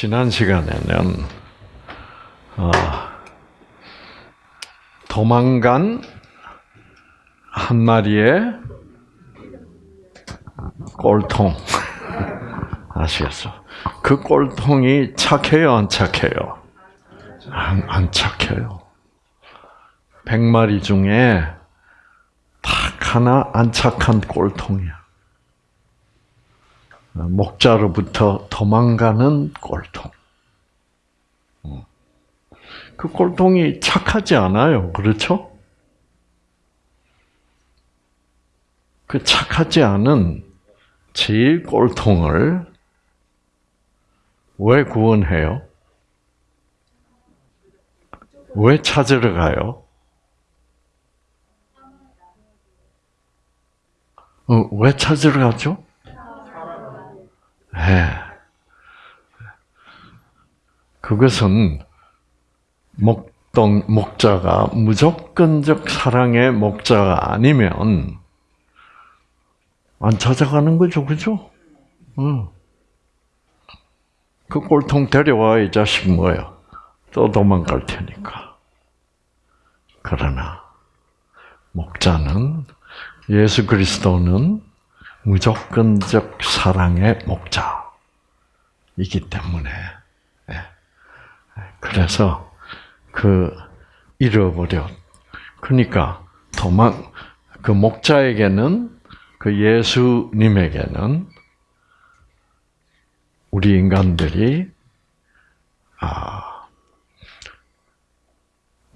지난 시간에는 어, 도망간 한 마리의 꼴통 아시겠어? 그 꼴통이 착해요, 안 착해요? 안, 안 착해요. 백 마리 중에 딱 하나 안 착한 꼴통이야. 목자로부터 도망가는 꼴통. 그 꼴통이 착하지 않아요. 그렇죠? 그 착하지 않은 제일 꼴통을 왜 구원해요? 왜 찾으러 가요? 어, 왜 찾으러 가죠? 네. 그것은 목동 목자가 무조건적 사랑의 목자가 아니면 안 찾아가는 거죠, 그죠? 응. 그 꼴통 데려와 이 자식 뭐야? 또 도망갈 테니까. 그러나 목자는 예수 그리스도는 무조건적 사랑의 목자이기 때문에 예. 그래서 그 잃어버려. 그러니까 도망 그 목자에게는 그 예수님에게는 우리 인간들이 아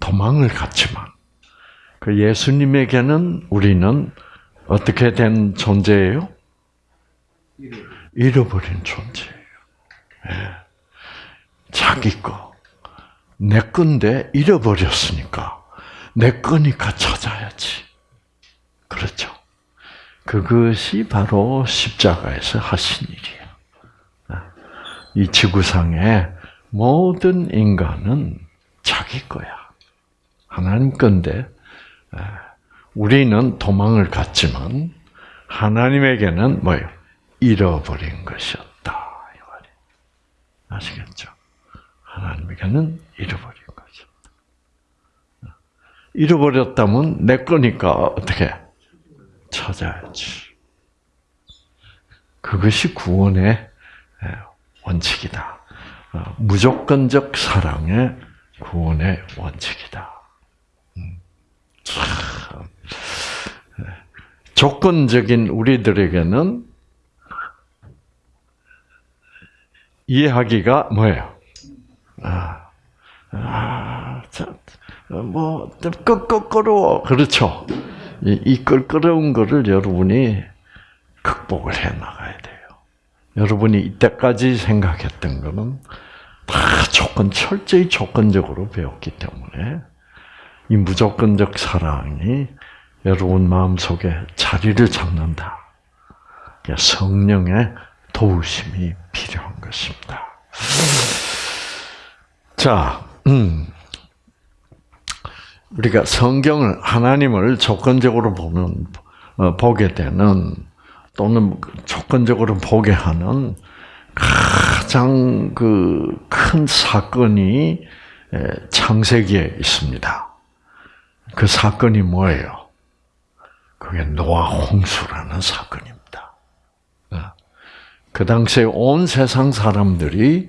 도망을 갔지만 그 예수님에게는 우리는 어떻게 된 존재예요? 잃어버린 존재예요. 네. 자기 거. 내 건데 잃어버렸으니까 내 거니까 찾아야지. 그렇죠. 그것이 바로 십자가에서 하신 일이에요. 이 지구상의 모든 인간은 자기 거야. 하나님 건데 우리는 도망을 갔지만 하나님에게는 뭐예요? 잃어버린 것이었다. 아시겠죠? 하나님에게는 잃어버린 것이었다. 잃어버렸다면 내 거니까 어떻게 찾아야지. 그것이 구원의 원칙이다. 어, 무조건적 사랑의 구원의 원칙이다. 음. 조건적인 우리들에게는 이해하기가 뭐예요? 아, 아, 뭐, 끄끄끄러워. 그렇죠. 이, 이 끌끄러운 거를 여러분이 극복을 해 나가야 돼요. 여러분이 이때까지 생각했던 거는 다 조건, 철저히 조건적으로 배웠기 때문에 이 무조건적 사랑이 여러분 마음 속에 자리를 잡는다. 성령의 도우심이 필요한 것입니다. 자, 음, 우리가 성경을 하나님을 조건적으로 보는 어, 보게 되는 또는 조건적으로 보게 하는 가장 그 큰 사건이 창세기에 있습니다. 그 사건이 뭐예요? 그게 노아 홍수라는 사건입니다. 어. 그 당시에 온 세상 사람들이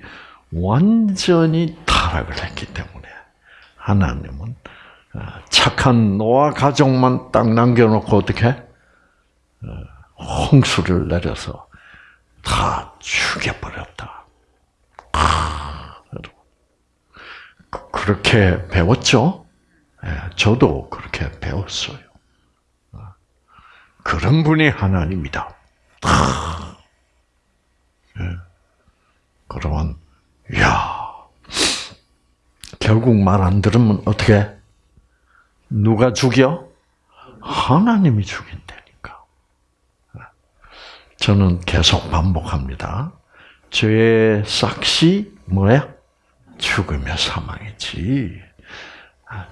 완전히 타락을 했기 때문에 하나님은 어, 착한 노아 가족만 딱 남겨놓고 어떻게 어, 홍수를 내려서 다 죽여버렸다. 그렇게 배웠죠? 예, 저도 그렇게 배웠어요. 그런 분이 하나님이다. 예. 그러면, 야 결국 말 안 들으면 어떻게? 누가 죽여? 하나님이 죽인다니까. 저는 계속 반복합니다. 죄의 싹시 뭐야? 죽으며 사망이지.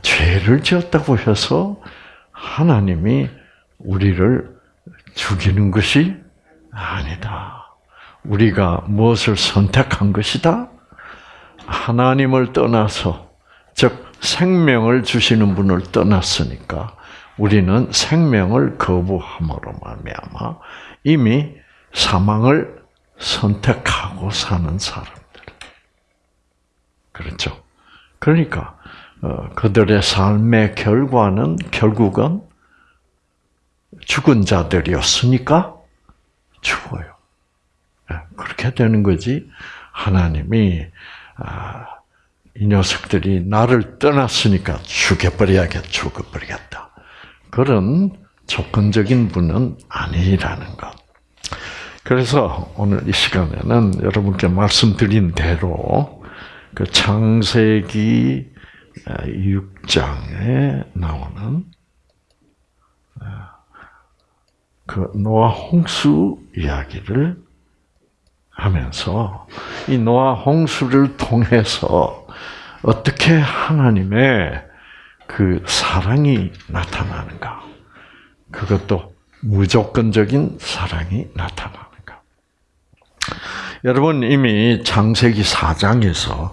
죄를 지었다고 해서 하나님이 우리를 죽이는 것이 아니다. 우리가 무엇을 선택한 것이다? 하나님을 떠나서 즉 생명을 주시는 분을 떠났으니까 우리는 생명을 거부함으로 말미암아 이미 사망을 선택하고 사는 사람들. 그렇죠. 그러니까 어, 그들의 삶의 결과는 결국은 죽은 자들이었으니까 죽어요. 예, 그렇게 되는 거지. 하나님이 아, 이 녀석들이 나를 떠났으니까 죽여버려야겠, 죽어버리겠다. 그런 조건적인 분은 아니라는 것. 그래서 오늘 이 시간에는 여러분께 말씀드린 대로 그 창세기 6장에 나오는 그 노아 홍수 이야기를 하면서 이 노아 홍수를 통해서 어떻게 하나님의 그 사랑이 나타나는가? 그것도 무조건적인 사랑이 나타나는가? 여러분 이미 창세기 4장에서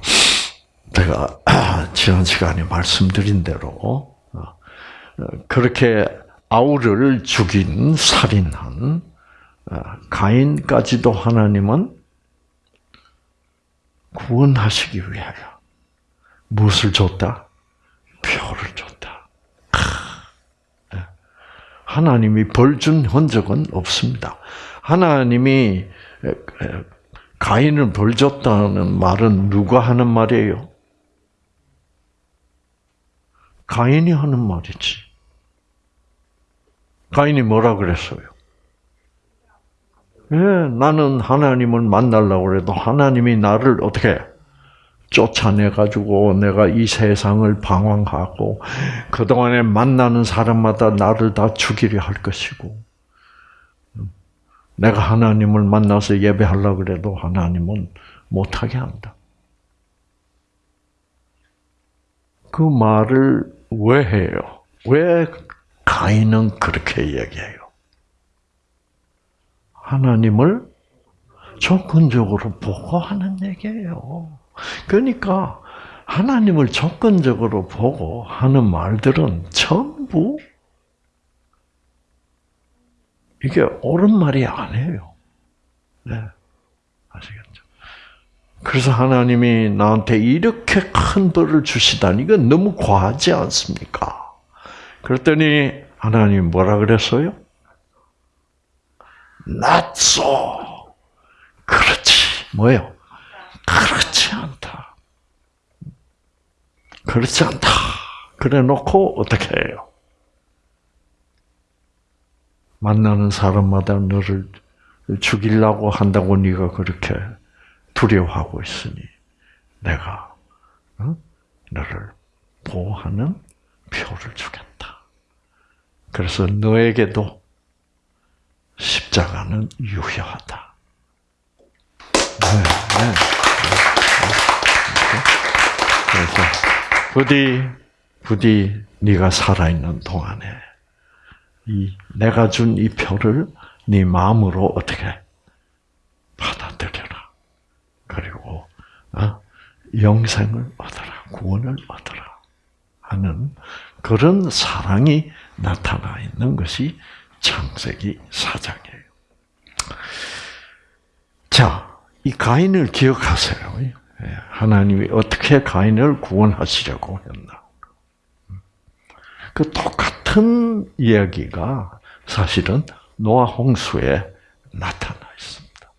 제가 지난 시간에 말씀드린 대로 어, 그렇게 아우를 죽인 살인한 어, 가인까지도 하나님은 구원하시기 위하여 무엇을 줬다? 표를 줬다. 예. 하나님이 벌 준 흔적은 없습니다. 하나님이 가인을 벌 줬다는 말은 누가 하는 말이에요? 가인이 하는 말이지. 가인이 뭐라 그랬어요? 예, 나는 하나님을 만나려고 그래도 하나님이 나를 어떻게 쫓아내가지고 내가 이 세상을 방황하고 그동안에 만나는 사람마다 나를 다 죽이려 할 것이고 내가 하나님을 만나서 예배하려고 그래도 하나님은 못하게 한다. 그 말을 왜 해요? 왜 가인은 그렇게 얘기해요? 하나님을 조건적으로 보고 하는 얘기예요. 그러니까 하나님을 조건적으로 보고 하는 말들은 전부 이게 옳은 말이 아니에요. 네. 아시겠죠? 그래서 하나님이 나한테 이렇게 큰 벌을 주시다니 이건 너무 과하지 않습니까? 그랬더니 하나님 뭐라 그랬어요? 낫소. 그렇지. 뭐예요? 그렇지 않다. 그렇지 않다. 그래 놓고 어떻게 해요? 만나는 사람마다 너를 죽이려고 한다고 네가 그렇게 두려워하고 있으니 내가 어? 너를 보호하는 표를 주겠다. 그래서 너에게도 십자가는 유효하다. 네, 네. 그래서 부디 부디 네가 살아있는 동안에 이 내가 준 이 표를 네 마음으로 어떻게 받아들여라. 그리고 어? 영생을 얻어라, 구원을 얻어라 하는 그런 사랑이 나타나 있는 것이 창세기 4장이에요. 자, 이 가인을 기억하세요. 예, 하나님이 어떻게 가인을 구원하시려고 했나. 그 똑같은 이야기가 사실은 노아 홍수에 나타나 있습니다.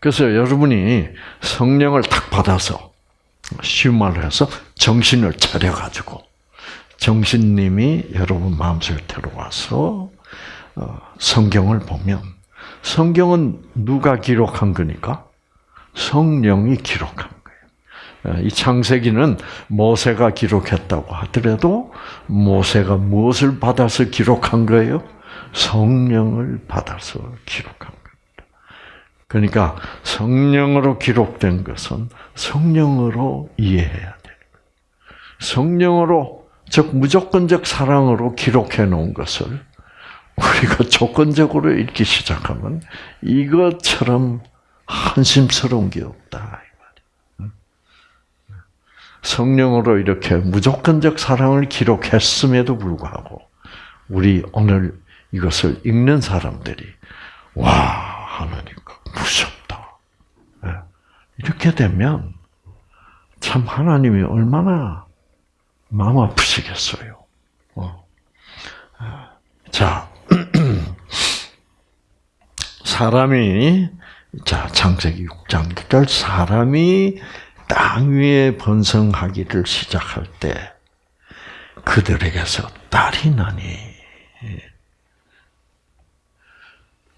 그래서 여러분이 성령을 탁 받아서 말로 해서 정신을 차려가지고 정신님이 여러분 마음속에 들어와서 어, 성경을 보면 성경은 누가 기록한 거니까? 성령이 기록한 거예요. 어, 이 창세기는 모세가 기록했다고 하더라도 모세가 무엇을 받아서 기록한 거예요? 성령을 받아서 기록한 겁니다. 그러니까 성령으로 기록된 것은 성령으로 이해해야 돼요. 성령으로 즉 무조건적 사랑으로 기록해 놓은 것을 우리가 조건적으로 읽기 시작하면 이것처럼 한심스러운 게 없다. 성령으로 이렇게 무조건적 사랑을 기록했음에도 불구하고 우리 오늘 이것을 읽는 사람들이 와 하나님 무섭다. 예. 이렇게 되면 참 하나님이 얼마나 마음 아프시겠어요. 어. 자, 사람이 자 창세기 6장 6절 사람이 땅 위에 번성하기를 시작할 때 그들에게서 딸이 나니.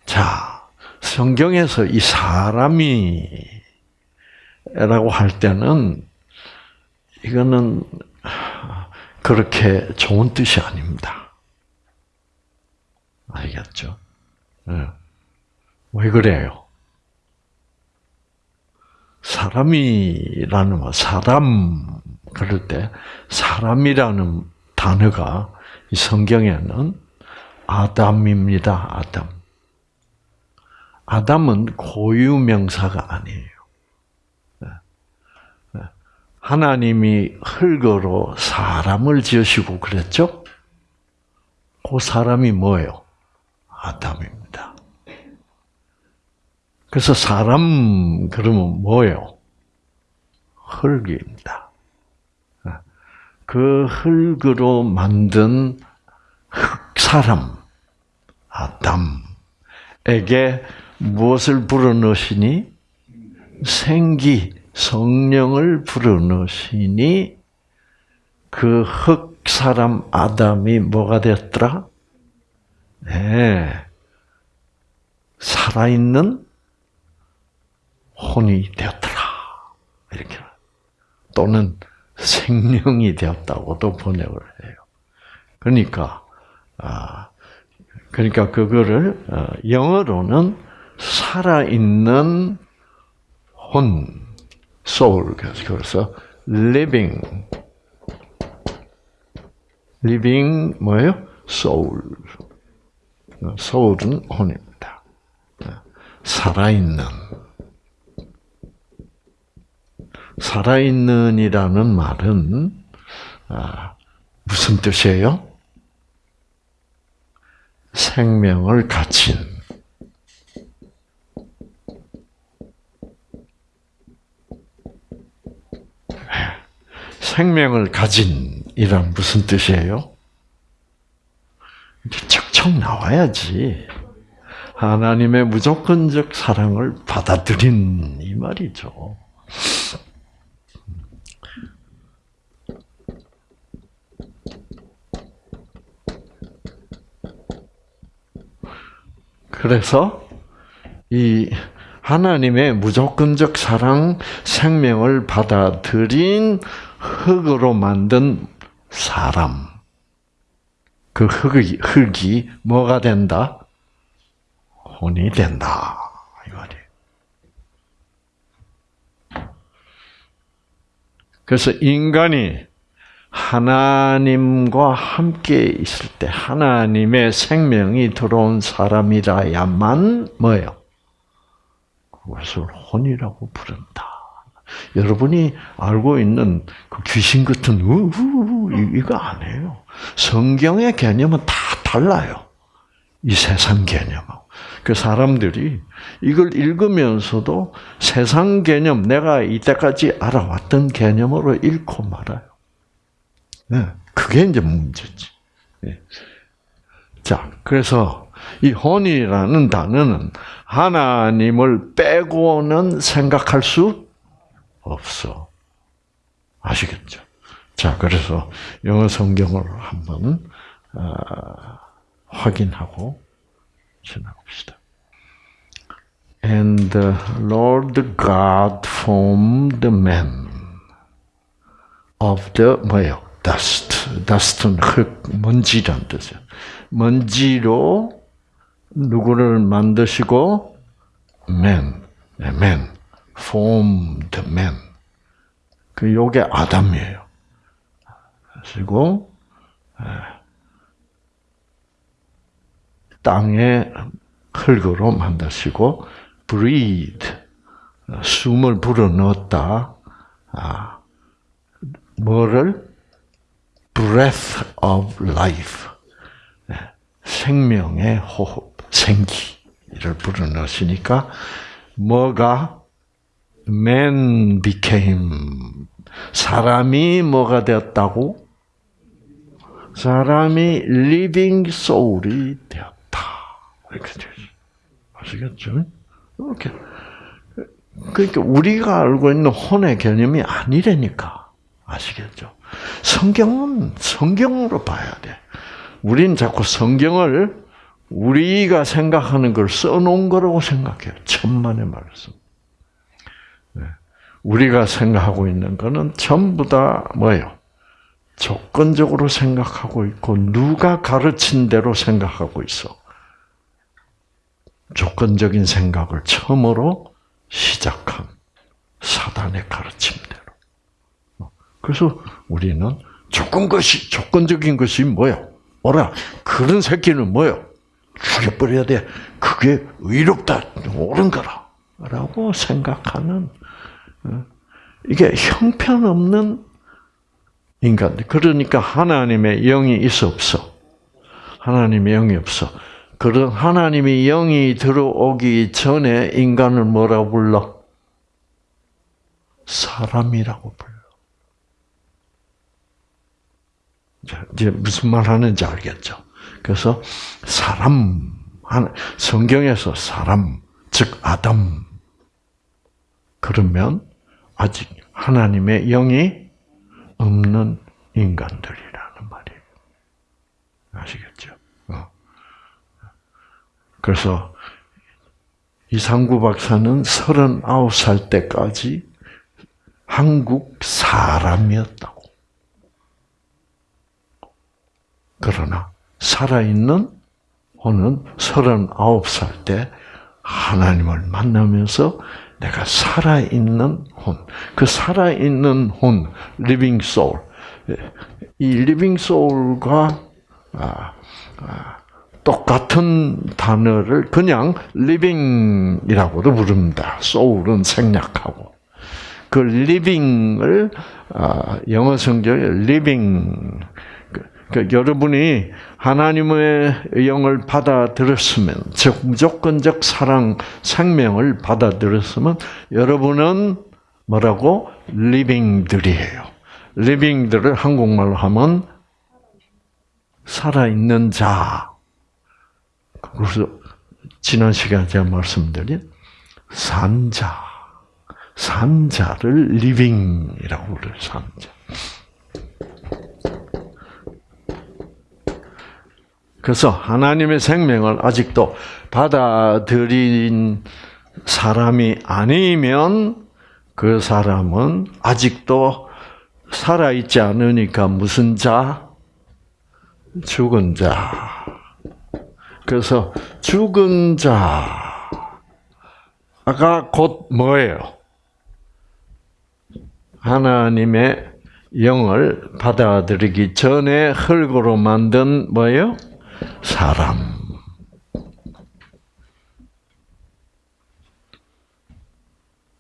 자, 성경에서 이 사람이 라고 할 때는 이거는 그렇게 좋은 뜻이 아닙니다. 알겠죠? 네. 왜 그래요? 사람이라는 말, 사람 그럴 때 사람이라는 단어가 이 성경에는 아담입니다. 아담. 아담은 고유 명사가 아니에요. 하나님이 흙으로 사람을 지으시고 그랬죠? 그 사람이 뭐예요? 아담입니다. 그래서 사람 그러면 뭐예요? 흙입니다. 그 흙으로 만든 흙 사람 아담에게 무엇을 불어넣으시니 생기 성령을 불어넣으시니 그 흙 사람 아담이 뭐가 되었더라? 네. 살아있는 혼이 되었더라. 이렇게. 또는 생명이 되었다고도 번역을 해요. 그러니까, 아, 그러니까 그거를, 어, 영어로는 살아있는 혼, soul. 그래서 living. living 뭐예요? soul. soul은 혼입니다. 살아있는. 살아있는이라는 말은 아, 무슨 뜻이에요? 생명을 가진 생명을 가진 이란 무슨 뜻이에요? 척척 나와야지. 하나님의 무조건적 사랑을 받아들인 이 말이죠. 그래서 이 하나님의 무조건적 사랑, 생명을 받아들인 흙으로 만든 사람. 그 흙이, 흙이 뭐가 된다? 혼이 된다. 그래서 인간이 하나님과 함께 있을 때 하나님의 생명이 들어온 사람이라야만 뭐예요? 그것을 혼이라고 부른다. 여러분이 알고 있는 그 귀신 같은 우우 이거 아니에요. 성경의 개념은 다 달라요. 이 세상 개념하고. 그 사람들이 이걸 읽으면서도 세상 개념, 내가 이때까지 알아왔던 개념으로 읽고 말아요. 네, 그게 이제 문제지. 네. 자, 그래서 이 혼이라는 단어는 하나님을 빼고는 생각할 수 없어. 아시겠죠? 자, 그래서 영어 성경을 한번 어, 확인하고 지나봅시다. And the Lord God formed man of the 뭐예요? dust. dust는 흙, 먼지란 뜻이에요. 먼지로 누구를 만드시고 man, man, formed man. 그 요게 아담이에요. 그리고 땅에 흙으로 만드시고 breathe 숨을 불어넣었다. 아, 뭐를 breath of life 네, 생명의 호흡, 생기를 불어넣으시니까 뭐가 man became 사람이 뭐가 되었다고? 사람이 living soul이 되었다. 이렇게. 아시겠죠? 이렇게. 그러니까 우리가 알고 있는 혼의 개념이 아니라니까. 아시겠죠? 성경은 성경으로 봐야 돼. 우린 자꾸 성경을 우리가 생각하는 걸 써놓은 거라고 생각해요. 천만의 말씀. 네. 우리가 생각하고 있는 거는 전부 다 뭐예요? 조건적으로 생각하고 있고 누가 가르친 대로 생각하고 있어. 조건적인 생각을 처음으로 시작한 사단의 가르침대로. 그래서 우리는 조건 것이 조건적인 것이 뭐요? 오라 그런 새끼는 뭐요? 죽여버려야 돼. 그게 의롭다, 옳은 거라라고 생각하는 어, 이게 형편없는 인간. 그러니까 하나님의 영이 있어 없어? 하나님의 영이 없어. 그런 하나님의 영이 들어오기 전에 인간을 뭐라고 불러? 사람이라고 불러. 이제 무슨 말 하는지 알겠죠? 그래서 사람, 성경에서 사람, 즉 아담. 그러면 아직 하나님의 영이 없는 인간들이라는 말이에요. 아시겠죠? 어. 그래서 이상구 박사는 39살 때까지 한국 사람이었다고. 그러나 살아있는 혼은 39살 때 하나님을 만나면서 내가 살아있는 혼, 그 살아있는 혼, living soul, 이 living soul과 아, 아, 똑같은 단어를 그냥 living이라고도 부릅니다. soul은 생략하고 그 living을 아, 영어 성경에 living 그러니까 여러분이 하나님의 영을 받아들였으면, 즉 무조건적 사랑, 생명을 받아들였으면 여러분은 뭐라고 living들이에요. living들을 한국말로 하면 살아있는 자. 그래서 지난 시간에 제가 말씀드린 산자, 산자를 living이라고 불러요. 산자. 그래서 하나님의 생명을 아직도 받아들인 사람이 아니면 그 사람은 아직도 살아있지 않으니까 무슨 자? 죽은 자. 그래서 죽은 자가 곧 뭐예요? 하나님의 영을 받아들이기 전에 흙으로 만든 뭐예요? 사람.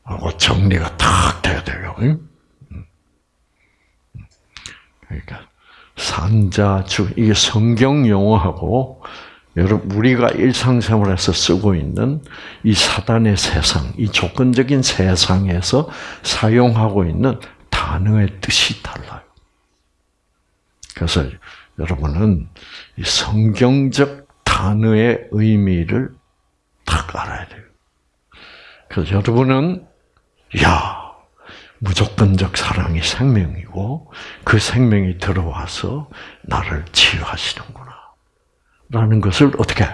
하고 정리가 탁 돼야 돼요. 그러니까 산자 주 이게 성경 용어하고 여러분 우리가 일상생활에서 쓰고 있는 이 사단의 세상, 이 조건적인 세상에서 사용하고 있는 단어의 뜻이 달라요. 그래서 여러분은 성경적 단어의 의미를 딱 알아야 돼요. 그래서 여러분은 야 무조건적 사랑이 생명이고 그 생명이 들어와서 나를 치유하시는구나. 라는 것을 어떻게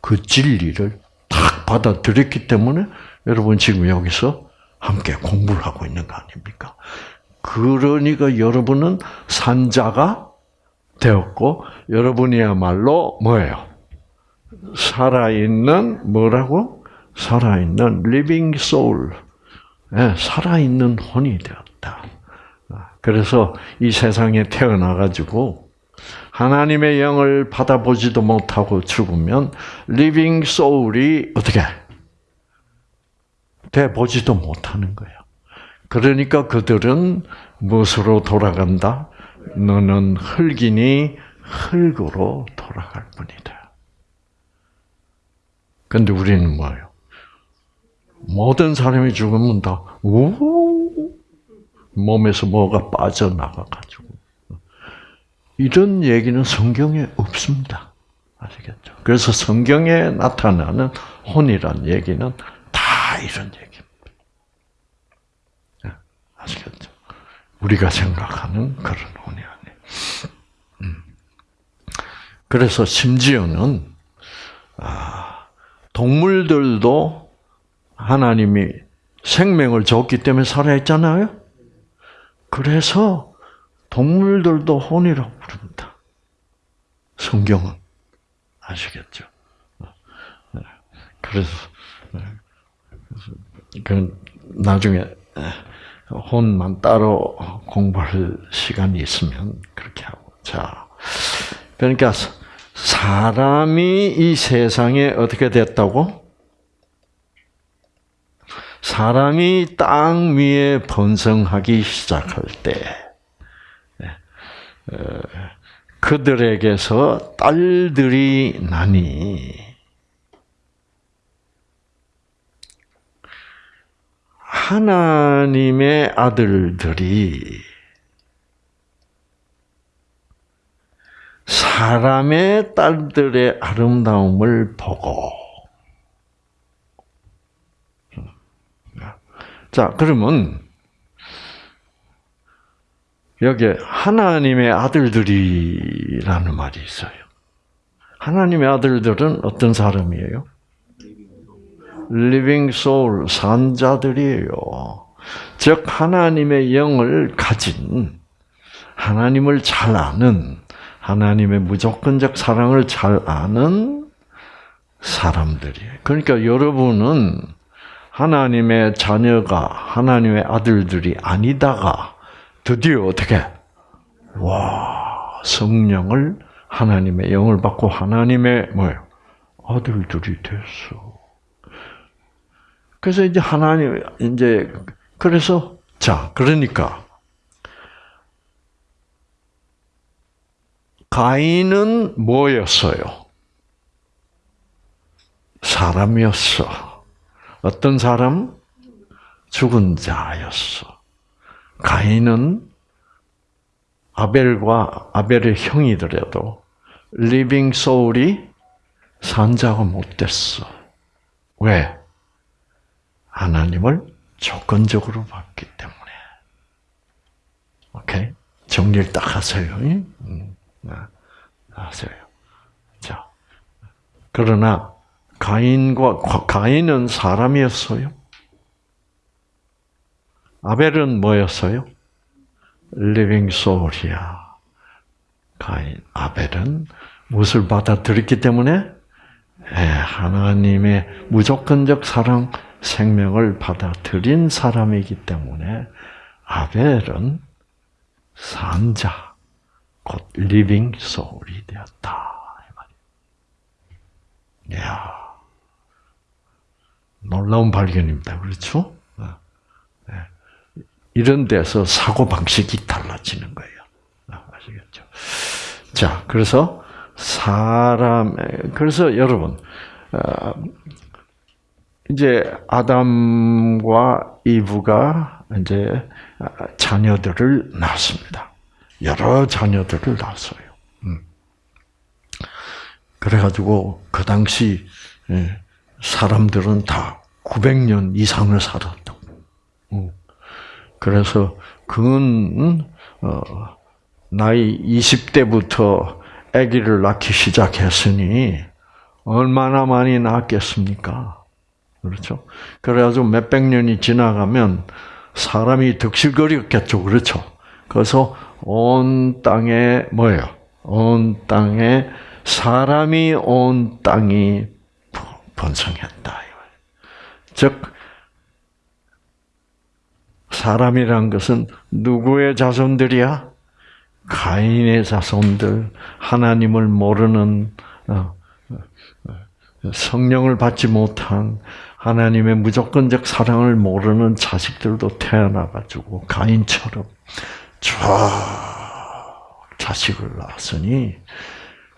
그 진리를 딱 받아들였기 때문에 여러분 지금 여기서 함께 공부를 하고 있는 거 아닙니까? 그러니까 여러분은 산자가 되었고 여러분이야말로 뭐예요? 살아있는 뭐라고? 살아있는 living soul, 네, 살아있는 혼이 되었다. 그래서 이 세상에 태어나 가지고 하나님의 영을 받아보지도 못하고 죽으면 living soul이 어떻게 돼 보지도 못하는 거예요. 그러니까 그들은 무엇으로 돌아간다? 너는 흙이니 흙으로 돌아갈 뿐이다. 근데 우리는 뭐예요? 모든 사람이 죽으면 다, 우 몸에서 뭐가 빠져나가가지고. 이런 얘기는 성경에 없습니다. 아시겠죠? 그래서 성경에 나타나는 혼이란 얘기는 다 이런 얘기입니다. 예, 아시겠죠? 우리가 생각하는 그런 혼이 아니에요. 음. 그래서 심지어는 아, 동물들도 하나님이 생명을 줬기 때문에 살아있잖아요. 그래서 동물들도 혼이라고 부릅니다. 성경은 아시겠죠? 그래서 그 나중에 혼만 따로 공부할 시간이 있으면 그렇게 하고 자 그러니까 사람이 이 세상에 어떻게 됐다고? 사람이 땅 위에 번성하기 시작할 때 어, 그들에게서 딸들이 나니 하나님의 아들들이 사람의 딸들의 아름다움을 보고 자 그러면 여기 하나님의 아들들이라는 말이 있어요. 하나님의 아들들은 어떤 사람이에요? Living soul, 산자들이에요. 즉, 하나님의 영을 가진, 하나님을 잘 아는, 하나님의 무조건적 사랑을 잘 아는 사람들이에요. 그러니까 여러분은 하나님의 자녀가, 하나님의 아들들이 아니다가, 드디어 어떻게, 와, 성령을, 하나님의 영을 받고 하나님의 뭐예요? 아들들이 됐어. 그래서 이제 하나님 이제 그래서 자 그러니까 가인은 뭐였어요? 사람이었어. 어떤 사람? 죽은 자였어. 가인은 아벨과 아벨의 형이더라도 living soul이 산자가 못 됐어. 왜? 하나님을 조건적으로 받기 때문에. 오케이? 정리를 딱 하세요. 음, 아, 하세요. 자. 그러나, 가인과, 가인은 사람이었어요. 아벨은 뭐였어요? living soul이야. 가인, 아벨은 무엇을 받아들였기 때문에? 예, 하나님의 무조건적 사랑, 생명을 받아들인 사람이기 때문에 아벨은 산자, 곧 living soul이 되었다. 이야, 놀라운 발견입니다. 그렇죠? 어. 네. 이런 데서 사고 방식이 달라지는 거예요. 어, 아시겠죠? 자, 그래서 사람, 그래서 여러분, 어, 이제 아담과 이브가 이제 자녀들을 낳습니다. 여러 자녀들을 낳았어요. 음. 그래가지고 그 당시 예, 사람들은 다 900년 이상을 살았다고. 음. 그래서 그는 어, 나이 20대부터 아기를 낳기 시작했으니 얼마나 많이 낳았겠습니까? 그렇죠? 그래가지고 몇백 년이 지나가면 사람이 득실거리겠죠. 그렇죠? 그래서 온 땅에 뭐예요? 온 땅에 사람이 온 땅이 번성했다. 즉 사람이란 것은 누구의 자손들이야? 가인의 자손들, 하나님을 모르는 어, 어, 성령을 받지 못한 하나님의 무조건적 사랑을 모르는 자식들도 태어나가지고 가인처럼 쭉 자식을 낳았으니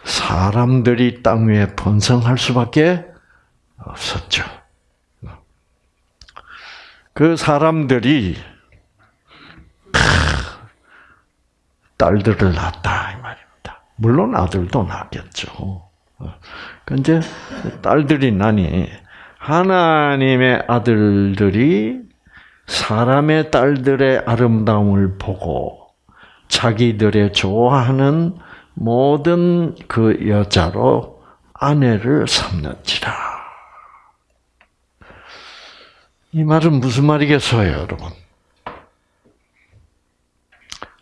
사람들이 땅 위에 번성할 수밖에 없었죠. 그 사람들이 딸들을 낳았다 이 말입니다. 물론 아들도 낳겠죠. 근데 딸들이 나니 하나님의 아들들이 사람의 딸들의 아름다움을 보고 자기들의 좋아하는 모든 그 여자로 아내를 삼는지라. 이 말은 무슨 말이겠어요, 여러분?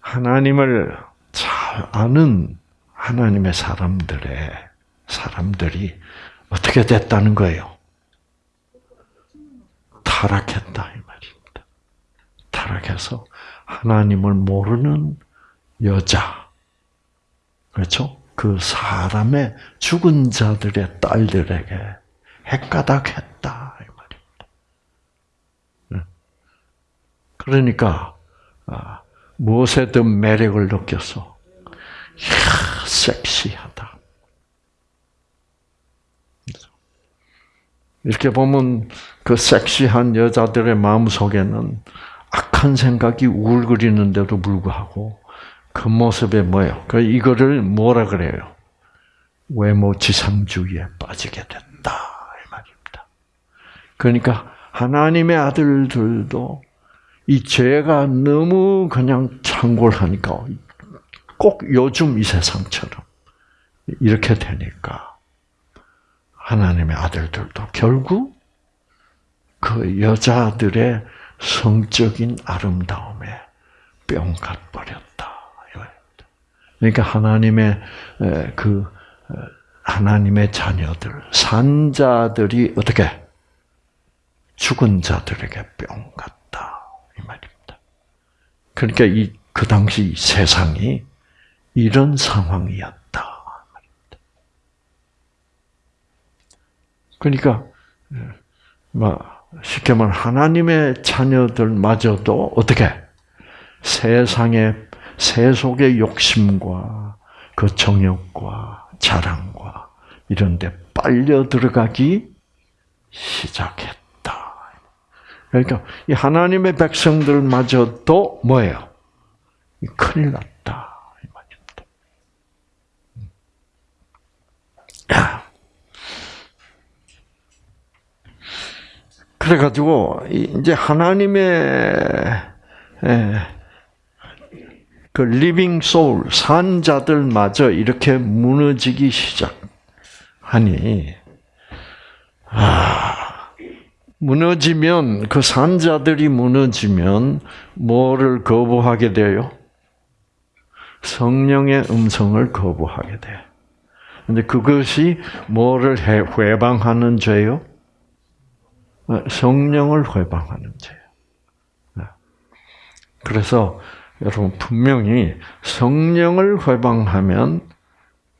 하나님을 잘 아는 하나님의 사람들의 사람들이 어떻게 됐다는 거예요? 타락했다 이 말입니다. 타락해서 하나님을 모르는 여자, 그렇죠? 그 사람의 죽은 자들의 딸들에게 핵가닥했다 이 말입니다. 네. 그러니까 아, 무엇에든 매력을 느꼈어. 이야, 섹시하다. 이렇게 보면 그 섹시한 여자들의 마음 속에는 악한 생각이 우글거리는데도 불구하고 그 모습에 뭐예요? 그 이거를 뭐라 그래요? 외모 지상주의에 빠지게 된다 이 말입니다. 그러니까 하나님의 아들들도 이 죄가 너무 그냥 창궐하니까 꼭 요즘 이 세상처럼 이렇게 되니까 하나님의 아들들도 결국 그 여자들의 성적인 아름다움에 뿅 가 버렸다. 그러니까 하나님의 그 하나님의 자녀들 산자들이 어떻게 죽은 자들에게 뿅 갔다 이 말입니다. 그러니까 이 그 당시 세상이 이런 상황이었다. 그러니까 막 쉽게 말하면 하나님의 자녀들마저도 어떻게 세상의 세속의 욕심과 그 정욕과 자랑과 이런 데 빨려 들어가기 시작했다. 그러니까 이 하나님의 백성들마저도 뭐예요? 큰일 났다. 이 말입니다. 그래가지고 이제 하나님의 그 living soul 산자들마저 이렇게 무너지기 시작하니 아 무너지면 그 산자들이 무너지면 뭐를 거부하게 돼요? 성령의 음성을 거부하게 돼. 근데 그것이 뭐를 회방하는 죄요? 성령을 회방하는 죄예요. 그래서 여러분 분명히 성령을 회방하면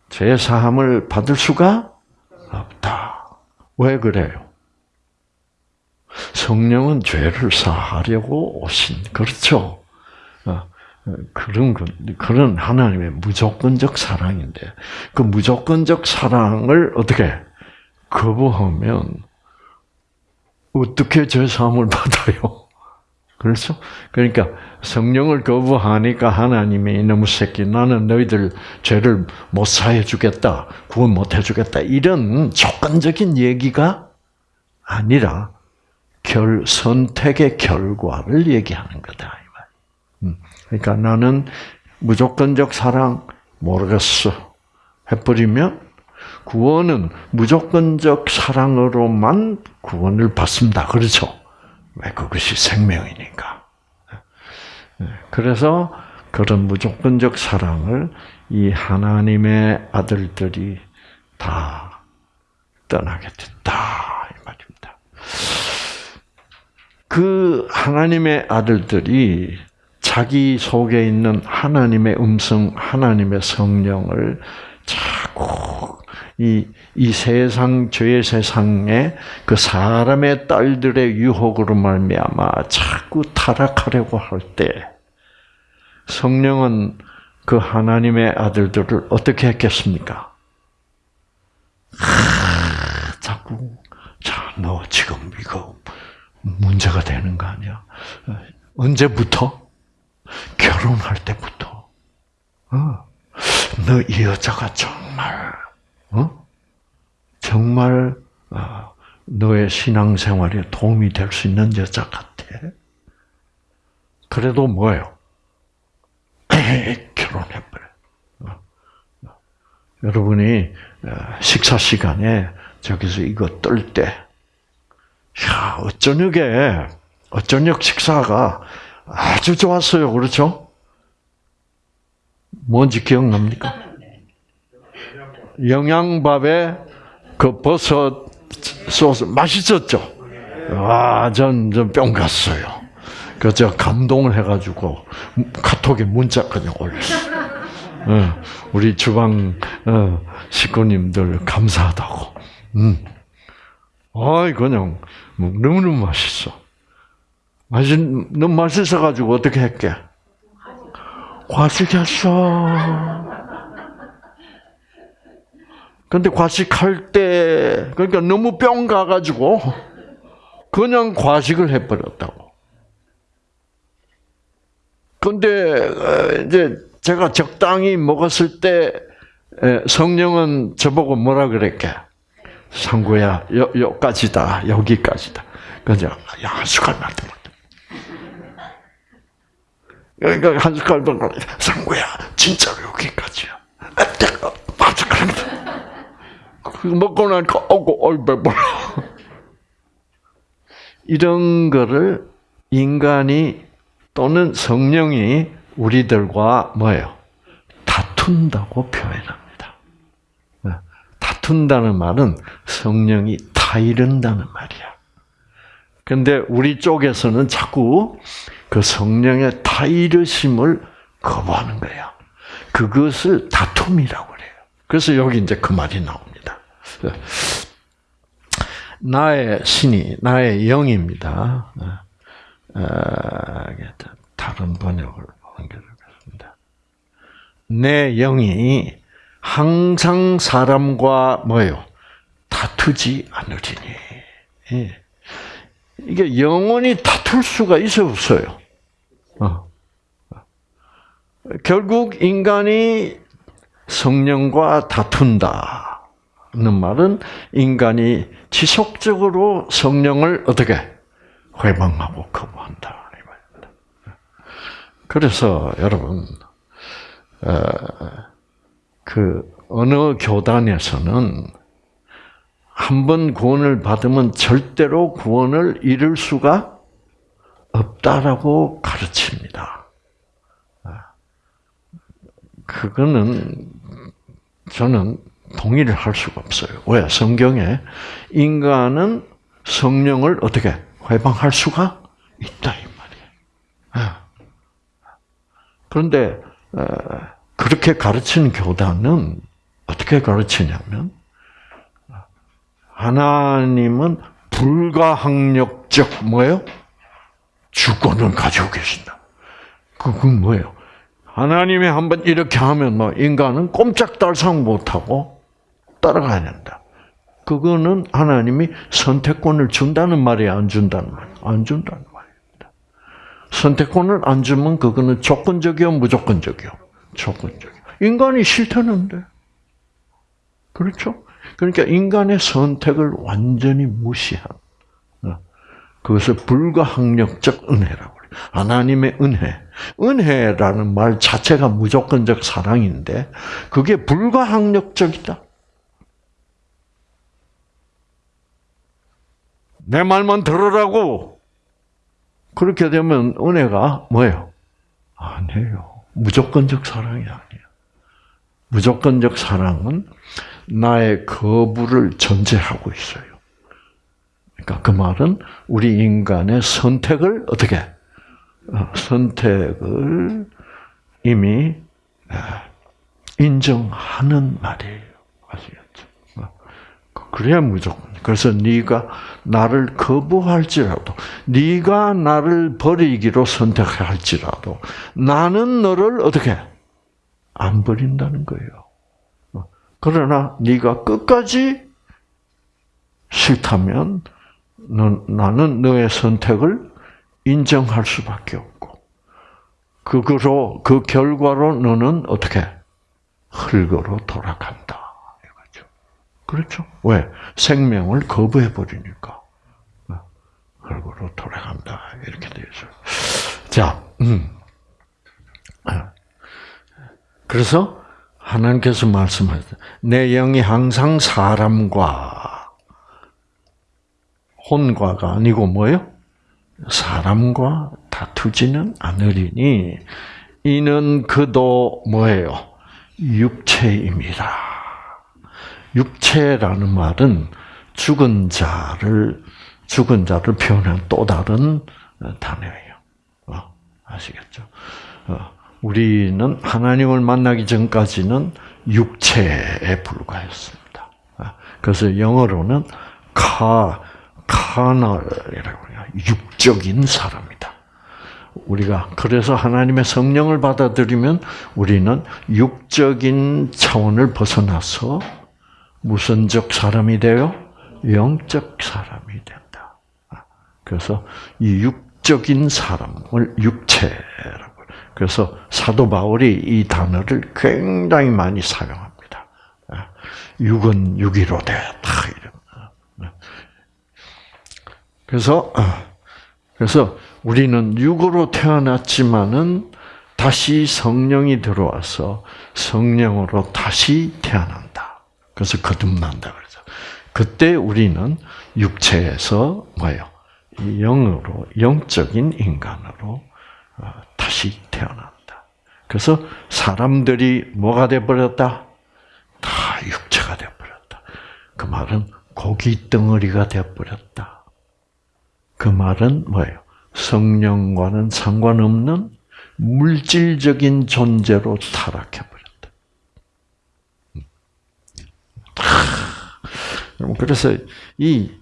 죄 사함을 받을 수가 없다. 왜 그래요? 성령은 죄를 사하려고 오신 그렇죠. 어, 그런 그런 하나님의 무조건적 사랑인데 그 무조건적 사랑을 어떻게 거부하면 어떻게 죄 사함을 받아요? 그렇죠? 그러니까 성령을 거부하니까 하나님이 이놈의 새끼 나는 너희들 죄를 못 사해 주겠다. 구원 못 해 주겠다. 이런 조건적인 얘기가 아니라 결 선택의 결과를 얘기하는 거다. 음. 그러니까 나는 무조건적 사랑 모르겠어 해버리면 구원은 무조건적 사랑으로만 구원을 받습니다. 그렇죠? 왜 그것이 생명이니까. 그래서 그런 무조건적 사랑을 이 하나님의 아들들이 다 떠나게 됐다 이 말입니다. 그 하나님의 아들들이 자기 속에 있는 하나님의 음성, 하나님의 성령을 자꾸 이, 이 세상, 죄의 세상에 그 사람의 딸들의 유혹으로 말미암아 자꾸 타락하려고 할 때, 성령은 그 하나님의 아들들을 어떻게 했겠습니까? 하, 자꾸, 자, 너 지금 이거 문제가 되는 거 아니야? 언제부터? 결혼할 때부터. 어. 너이 여자가 정말, 어? 정말, 어, 너의 신앙생활에 도움이 될 수 있는 여자 같아. 그래도 뭐예요? 결혼해버려. 어. 여러분이 어, 식사 시간에 저기서 이거 뜰 때, 야, 어쩌녁에, 어쩌녁 식사가 아주 좋았어요. 그렇죠? 뭔지 기억납니까? 영양밥에 그 버섯 소스 맛있었죠? 와, 전, 전뿅 갔어요. 그저 감동을 해가지고 카톡에 문자 그냥 올렸어요. 어, 우리 주방 어, 식구님들 감사하다고. 음. 아이 그냥 뭐 너무너무 맛있어. 맛있 너무 맛있어 가지고 어떻게 했게? 과식했어. 근데 과식할 때 그러니까 너무 뿅 가가지고 그냥 과식을 해버렸다고. 근데 이제 제가 적당히 먹었을 때 성령은 저보고 뭐라 그랬게? 상구야, 여, 여기까지다, 여기까지다. 그래서 야, 한 숟갈만 더 그러니까 한 숟갈 더 상구야, 진짜로 여기까지야. 맞아, 그런데. 먹고 나니까, 어구, 어이, 배불러. 이런 거를 인간이 또는 성령이 우리들과 뭐예요? 다툰다고 표현합니다. 네. 다툰다는 말은 성령이 타이른다는 말이야. 근데 우리 쪽에서는 자꾸 그 성령의 타이르심을 거부하는 거야. 그것을 다툼이라고 그래요. 그래서 여기 이제 그 말이 나옵니다. 나의 신이, 나의 영입니다. 아, 다른 번역을 옮겨보겠습니다. 내 영이 항상 사람과 뭐요 다투지 않으리니. 예. 이게 영원히 다툴 수가 있어 없어요. 어. 결국 인간이 성령과 다툰다 는 말은 인간이 지속적으로 성령을 어떻게 회방하고 거부한다. 그래서 여러분, 어, 그 어느 교단에서는 한 번 구원을 받으면 절대로 구원을 잃을 수가 없다라고 가르칩니다. 그거는 저는 동의를 할 수가 없어요. 왜? 성경에 인간은 성령을 어떻게 회방할 수가 있다 이 말이에요. 예. 그런데 어, 그렇게 가르치는 교단은 어떻게 가르치냐면 하나님은 불가항력적 뭐예요? 주권을 가지고 계신다. 그건 뭐예요? 하나님이 한번 이렇게 하면 뭐 인간은 꼼짝달싹 못하고 따라가야 된다. 그거는 하나님이 선택권을 준다는 말이 안 준다는 말, 안 준다는 말입니다. 선택권을 안 주면 그거는 조건적이요, 무조건적이요, 조건적이요. 인간이 싫다는데, 그렇죠? 그러니까 인간의 선택을 완전히 무시한 어, 그것을 불가항력적 은혜라고. 하나님의 은혜. 은혜라는 말 자체가 무조건적 사랑인데 그게 불가항력적이다. 내 말만 들으라고. 그렇게 되면 은혜가 뭐예요? 아니에요. 무조건적 사랑이 아니에요. 무조건적 사랑은 나의 거부를 전제하고 있어요. 그러니까 그 말은 우리 인간의 선택을 어떻게 어, 선택을 이미 아, 인정하는 말이에요. 아시겠죠? 그래야 무조건. 그래서 네가 나를 거부할지라도, 네가 나를 버리기로 선택할지라도, 나는 너를 어떻게 안 버린다는 거예요. 그러나 네가 끝까지 싫다면 너, 나는 너의 선택을 인정할 수밖에 없고 그거로 그 결과로 너는 어떻게 흙으로 돌아간다. 그렇죠? 왜 생명을 거부해 버리니까 흙으로 돌아간다 이렇게 되죠. 자, 음. 그래서 하나님께서 말씀하셨다. 내 영이 항상 사람과 혼과가 아니고 뭐요? 사람과 다투지는 않으리니 이는 그도 뭐예요? 육체입니다. 육체라는 말은 죽은 자를 죽은 자를 표현한 또 다른 단어예요. 어, 아시겠죠? 어, 우리는 하나님을 만나기 전까지는 육체에 불과했습니다. 어, 그래서 영어로는 카 카널이라고 해요. 육적인 사람이다. 우리가 그래서 하나님의 성령을 받아들이면 우리는 육적인 차원을 벗어나서 무선적 사람이 되어 영적 사람이 된다. 그래서 이 육적인 사람을 육체라고. 그래서 사도 바울이 이 단어를 굉장히 많이 사용합니다. 육은 육이로 되었다. 그래서 그래서 우리는 육으로 태어났지만은 다시 성령이 들어와서 성령으로 다시 태어난다. 그래서 거듭난다 그래서 그때 우리는 육체에서 뭐요? 영으로 영적인 인간으로 어, 다시 태어난다. 그래서 사람들이 뭐가 돼 버렸다? 다 육체가 돼 버렸다. 그 말은 고기 덩어리가 돼 버렸다. 그 말은 뭐예요? 성령과는 상관없는 물질적인 존재로 타락해 버렸다. 그래서 이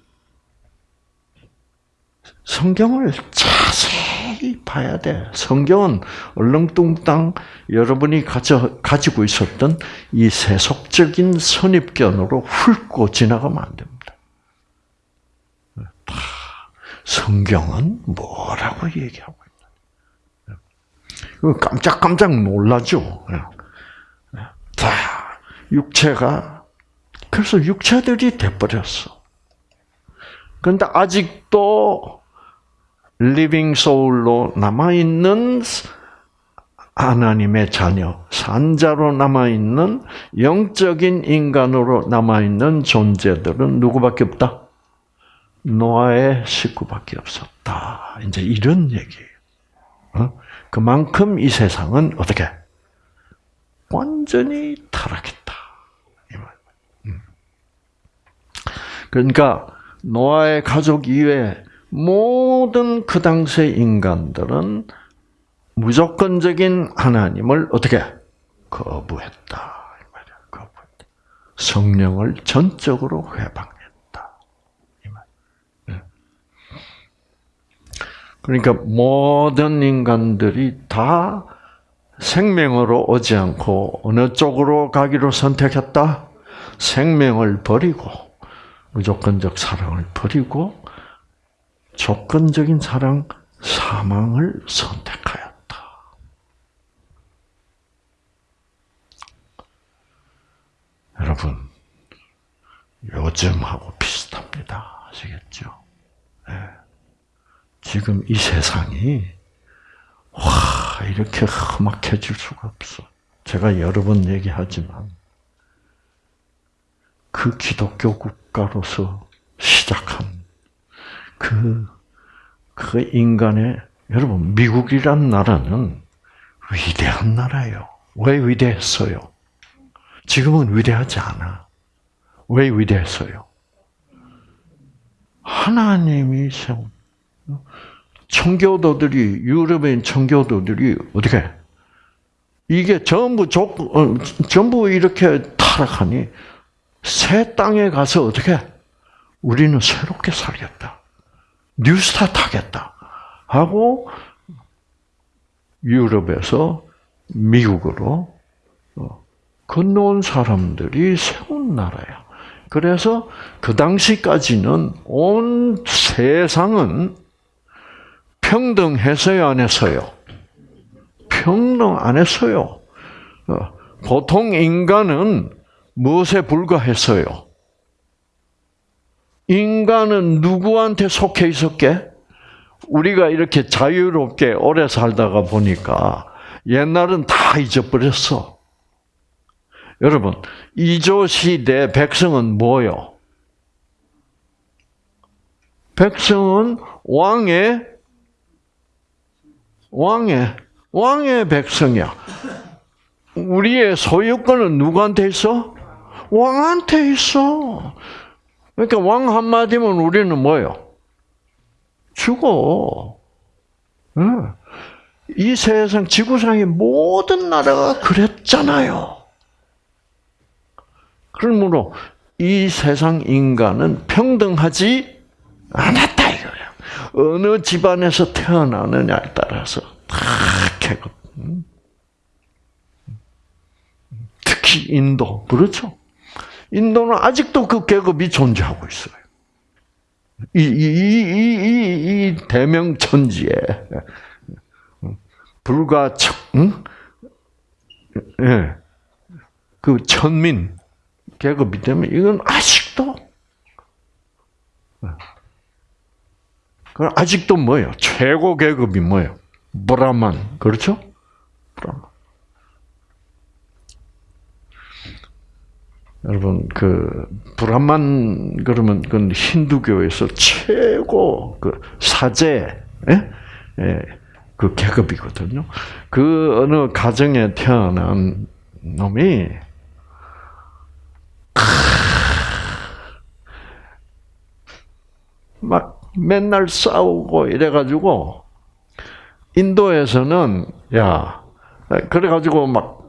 성경을 자세히 봐야 돼. 성경은 얼렁뚱땅 여러분이 가져, 가지고 있었던 이 세속적인 선입견으로 훑고 지나가면 안 됩니다. 성경은 뭐라고 얘기하고 있나? 깜짝깜짝 놀라죠. 자, 육체가 그래서 육체들이 돼버렸어. 그런데 아직도 living soul로 남아있는 하나님의 자녀, 산자로 남아있는 영적인 인간으로 남아있는 존재들은 누구밖에 없다? 노아의 식구밖에 없었다. 이제 이런 얘기예요. 어? 그만큼 이 세상은 어떻게 완전히 타락했다. 음. 그러니까 노아의 가족 이외 모든 그 당시 인간들은 무조건적인 하나님을 어떻게 거부했다. 거부했다. 성령을 전적으로 회방. 그러니까 모든 인간들이 다 생명으로 오지 않고 어느 쪽으로 가기로 선택했다? 생명을 버리고 무조건적 사랑을 버리고 조건적인 사랑, 사망을 선택하였다. 여러분, 요즘하고 비슷합니다. 아시겠죠? 네. 지금 이 세상이 와 이렇게 험악해질 수가 없어. 제가 여러 번 얘기하지만 그 기독교 국가로서 시작한 그, 그 인간의, 여러분, 미국이란 나라는 위대한 나라예요. 왜 위대했어요? 지금은 위대하지 않아. 왜 위대했어요? 하나님이 세운 청교도들이 유럽인 청교도들이 어떻게 이게 전부 조, 어, 전부 이렇게 타락하니 새 땅에 가서 어떻게 우리는 새롭게 살겠다. 뉴스타트 하겠다. 하고 유럽에서 미국으로 어, 건너온 사람들이 세운 나라야. 그래서 그 당시까지는 온 세상은 평등했어요, 안 했어요? 평등 안 했어요. 어, 보통 인간은 무엇에 불과했어요? 인간은 누구한테 속해 있었게? 우리가 이렇게 자유롭게 오래 살다가 보니까 옛날은 다 잊어버렸어. 여러분, 이조 시대 백성은 뭐요? 백성은 왕의 왕의 왕의 백성이야. 우리의 소유권은 누구한테 있어? 왕한테 있어. 그러니까 왕 한마디면 우리는 뭐요? 죽어. 이 세상 지구상의 모든 나라가 그랬잖아요. 그러므로 이 세상 인간은 평등하지 않았다 이거예요. 어느 집안에서 태어나느냐에 따라서 다 계급. 특히 인도 그렇죠. 인도는 아직도 그 계급이 존재하고 있어요. 이, 이, 이, 이, 이 대명천지에 불과 천, 응? 예, 그 천민 계급이 되면 이건 아직도 그 아직도 뭐예요? 최고 계급이 뭐예요? 브라만 그렇죠? 브라만. 여러분 그 브라만 그러면 그 힌두교에서 최고 그 사제 예? 예, 그 계급이거든요. 그 어느 가정에 태어난 놈이 막 맨날 싸우고 이래가지고 인도에서는 야 그래가지고 막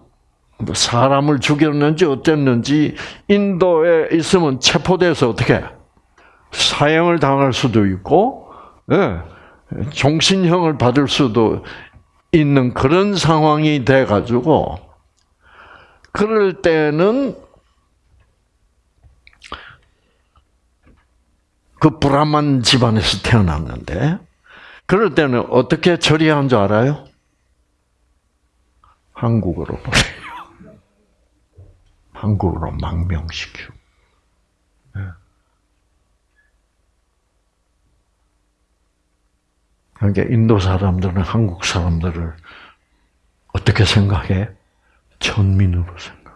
사람을 죽였는지 어땠는지 인도에 있으면 체포돼서 어떻게 사형을 당할 수도 있고 예, 종신형을 받을 수도 있는 그런 상황이 돼 가지고 그럴 때는 그 불안한 집안에서 태어났는데 그럴 때는 어떻게 처리한 줄 알아요? 보내요. 한국으로 망명시키고. 네. 그러니까 인도 사람들은 한국 사람들을 어떻게 생각해? 천민으로 생각해.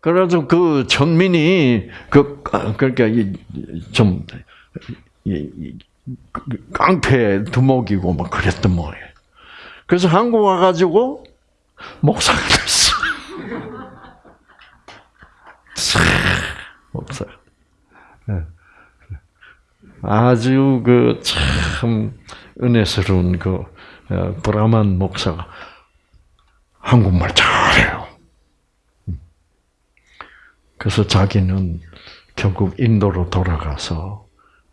그래서 그 천민이 그 그러니까 좀 깡패 두목이고 막 그랬던 모양이에요. 그래서 한국 와가지고 목사가 됐어. 목사. 네. 아주 그 참 은혜스러운 그 어, 브라만 목사가 한국말 잘해요. 그래서 자기는 결국 인도로 돌아가서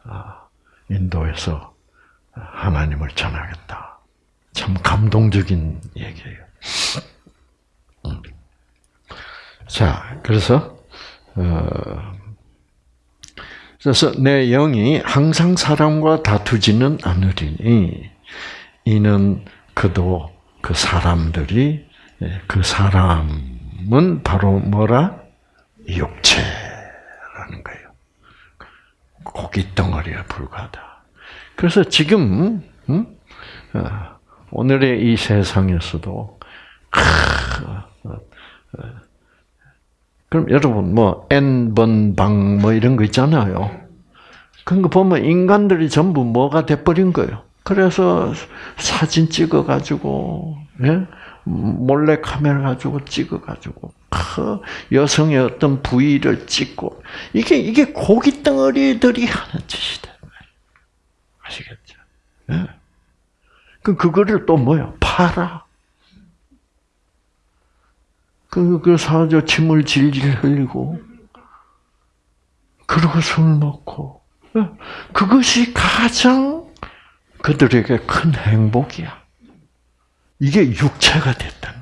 아, 인도에서 하나님을 전하겠다. 참 감동적인 얘기예요. 음. 자, 그래서 어, 그래서 내 영이 항상 사람과 다투지는 않으리니 이는 그도 그 사람들이 예, 그 사람은 바로 뭐라 육체라는 거예요. 고기 덩어리에 불과하다. 그래서 지금 음? 어, 오늘의 이 세상에서도 그럼 여러분 뭐 n 번방 뭐 이런 거 있잖아요. 그런 거 보면 인간들이 전부 뭐가 돼버린 거예요. 그래서 사진 찍어 가지고 예? 몰래 카메라 가지고 찍어 가지고 그 여성의 어떤 부위를 찍고 이게 이게 고기 덩어리들이 하는 짓이다. 아시겠죠? 예. 그 그거를 또 뭐요? 팔아. 그, 그 사저 침을 질질 흘리고, 그러고 술 먹고, 그것이 가장 그들에게 큰 행복이야. 이게 육체가 됐다는.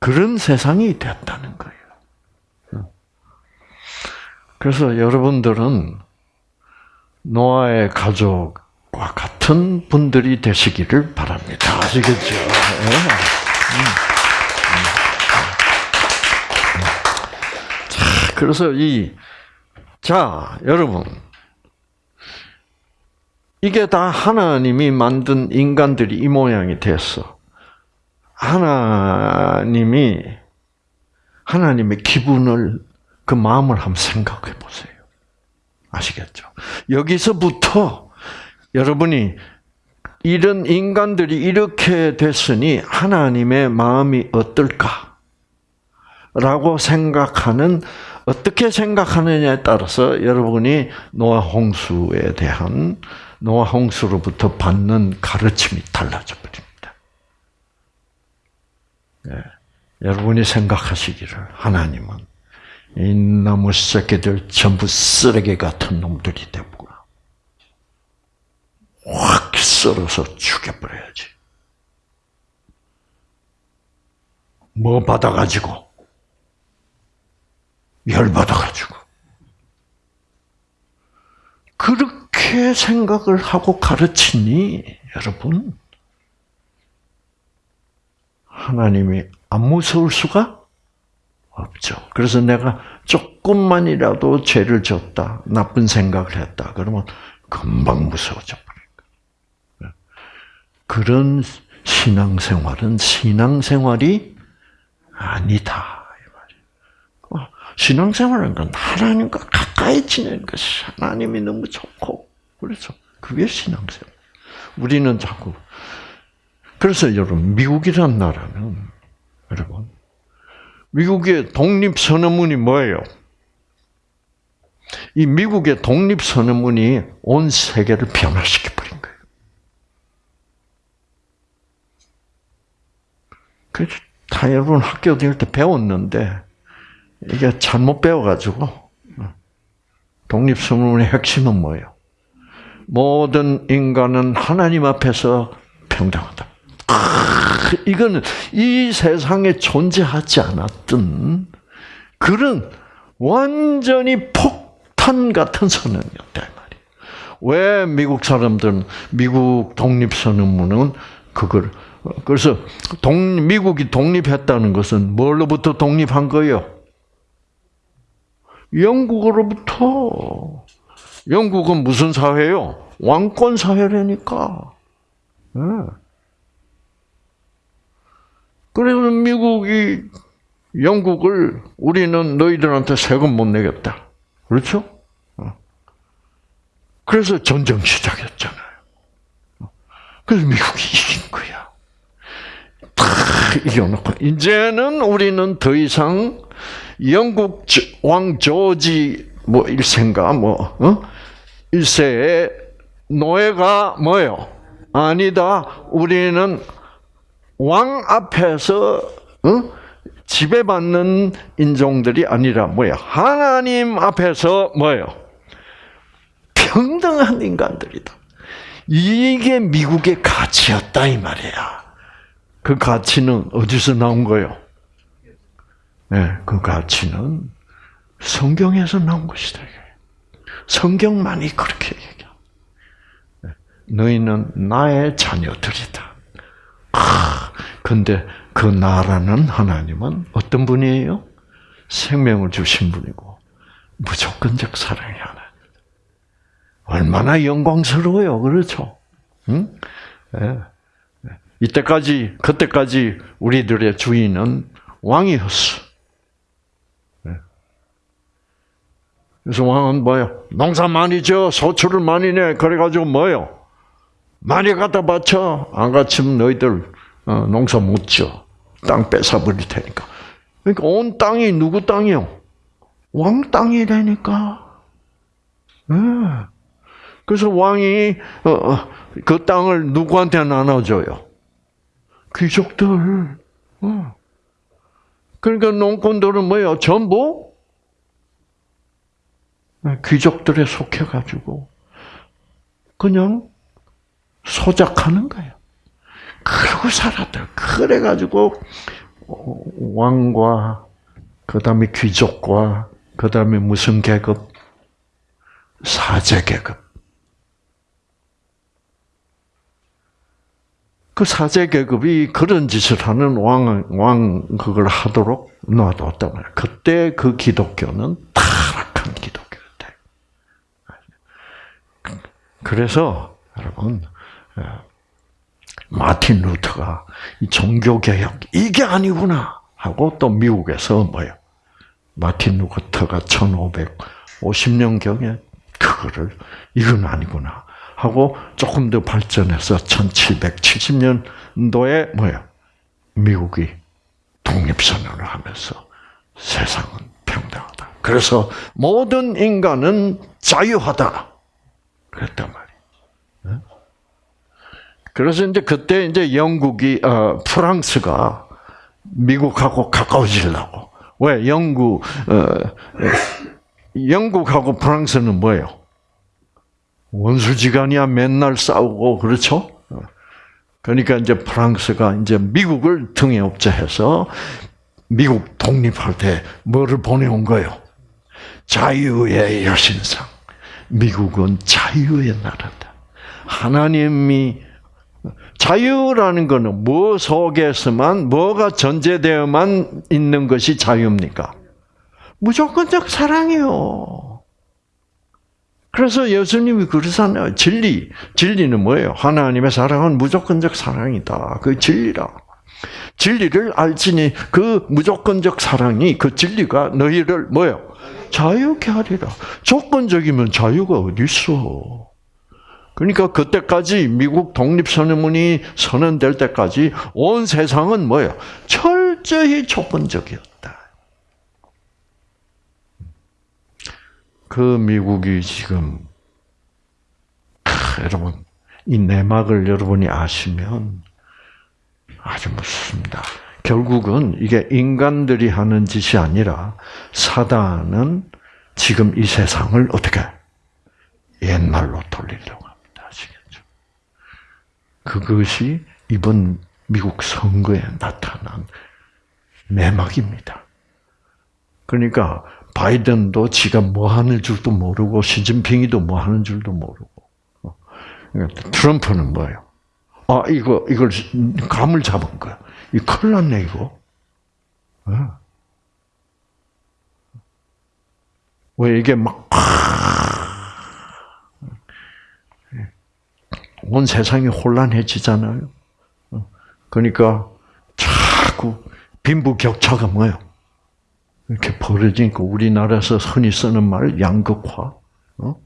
그런 세상이 됐다는 거예요. 그래서 여러분들은 노아의 가족과 같은 분들이 되시기를 바랍니다. 아시겠죠? 네. 자, 그래서 이, 자, 여러분. 이게 다 하나님이 만든 인간들이 이 모양이 됐어. 하나님이, 하나님의 기분을, 그 마음을 한번 생각해 보세요. 아시겠죠? 여기서부터 여러분이 이런 인간들이 이렇게 됐으니 하나님의 마음이 어떨까? 라고 생각하는, 어떻게 생각하느냐에 따라서 여러분이 노아 홍수에 대한 노아 홍수로부터 받는 가르침이 달라져 버립니다. 네. 여러분이 생각하시기를 하나님은 이 나무 새끼들 전부 쓰레기 같은 놈들이 되구나. 확 썰어서 죽여버려야지. 뭐 받아가지고 열 받아가지고 그렇게 생각을 하고 가르치니 여러분 하나님이 안 무서울 수가 없죠. 그래서 내가 조금만이라도 죄를 졌다, 나쁜 생각을 했다, 그러면 금방 무서워져. 그런 신앙생활은 신앙생활이 아니다. 신앙생활은 건 하나님과 가까이 지내는 것이 하나님이 너무 좋고 그렇죠. 그게 신앙생활. 우리는 자꾸 그래서 여러분 미국이란 나라는 여러분 미국의 독립 선언문이 뭐예요? 이 미국의 독립 선언문이 온 세계를 변화시켜 버린 거예요. 그다 여러분 학교 다닐 때 배웠는데 이게 잘못 배워가지고 독립선언의 핵심은 뭐예요? 모든 인간은 하나님 앞에서 평등하다. 이거는 이 세상에 존재하지 않았던 그런 완전히 폭탄 같은 선언이었다 말이에요. 왜 미국 사람들은 미국 독립선언문은 그걸 그래서 동, 미국이 독립했다는 것은 뭘로부터 독립한 거예요? 영국으로부터. 영국은 무슨 사회요? 왕권 사회라니까. 네. 그래서 미국이 영국을 우리는 너희들한테 세금 못 내겠다. 그렇죠? 어. 그래서 전쟁 시작했잖아요. 그래서 미국이 이긴 거야. 다 이겨놓고 이제는 우리는 더 이상 영국 왕 조지 뭐 1세인가 뭐 어? 1세의 노예가 뭐예요? 아니다. 우리는 왕 앞에서 어? 지배받는 인종들이 아니라 뭐야? 하나님 앞에서 뭐예요? 평등한 인간들이다. 이게 미국의 가치였다 이 말이야. 그 가치는 어디서 나온 거예요? 네, 그 가치는 성경에서 나온 것이다. 성경만이 그렇게 얘기해. 네, 너희는 나의 자녀들이다. 아, 근데 그 나라는 하나님은 어떤 분이에요? 생명을 주신 분이고 무조건적 사랑이 하나. 얼마나 영광스러워요, 그렇죠? 응? 네. 이때까지 그때까지 우리들의 주인은 왕이었어. 그래서 왕은 뭐요? 농사 많이 져, 소출을 많이 내. 그래가지고 뭐요? 많이 갖다 바쳐. 안 갖추면 너희들 어, 농사 못 져. 땅 뺏어버릴 테니까. 그러니까 온 땅이 누구 땅이요? 왕 땅이라니까. 네. 그래서 왕이 어, 어, 그 땅을 누구한테 나눠줘요? 귀족들. 그러니까 농꾼들은 뭐예요? 전부 귀족들에 속해가지고 그냥 소작하는 거예요. 그러고 살았다. 그래가지고 왕과 그 다음에 귀족과 그 다음에 무슨 계급 사제 계급 그 사제 계급이 그런 짓을 하는 왕, 왕, 그걸 하도록 놔뒀단 말이에요. 그때 그 기독교는 타락한 기독교였대. 그래서, 여러분, 어, 마틴 루터가 이 종교 개혁, 이게 아니구나! 하고 또 미국에서 뭐요? 마틴 루터가 1550년 경에 그거를, 이건 아니구나. 하고 조금 더 발전해서 1770년도에 뭐야? 미국이 독립선언을 하면서 세상은 평등하다. 그래서 모든 인간은 자유하다. 그랬단 말이에요. 그래서 이제 그때 이제 영국이 어, 프랑스가 미국하고 가까워지려고 왜 영국 어, 영국하고 프랑스는 뭐예요? 원수지간이야 맨날 싸우고 그렇죠? 그러니까 이제 프랑스가 이제 미국을 등에 업자해서 미국 독립할 때 뭐를 보내온 거예요? 자유의 여신상. 미국은 자유의 나라다. 하나님이 자유라는 것은 뭐 속에서만 뭐가 전제되어만 있는 것이 자유입니까? 무조건적 사랑이요. 그래서 예수님이 그러잖아요. 진리. 진리는 뭐예요? 하나님의 사랑은 무조건적 사랑이다. 그 진리라. 진리를 알지니 그 무조건적 사랑이 그 진리가 너희를 뭐요? 자유케 하리라. 조건적이면 자유가 어디 있어? 그러니까 그때까지 미국 독립선언문이 선언될 때까지 온 세상은 뭐예요? 철저히 조건적이었다. 그 미국이 지금 여러분 이 내막을 여러분이 아시면 아주 무섭습니다. 결국은 이게 인간들이 하는 짓이 아니라 사단은 지금 이 세상을 어떻게 옛날로 돌리려고 합니다. 아시겠죠? 그것이 이번 미국 선거에 나타난 내막입니다. 그러니까 바이든도 지가 뭐 하는 줄도 모르고 시진핑이도 뭐 하는 줄도 모르고 어. 트럼프는 뭐예요? 아 이거 이걸 감을 잡은 거야. 이 큰일 났네 이거. 어. 왜 이게 막 온 세상이 혼란해지잖아요. 어. 그러니까 자꾸 빈부격차가 뭐예요? 이렇게 벌어지니까 우리나라에서 흔히 쓰는 말 양극화 어?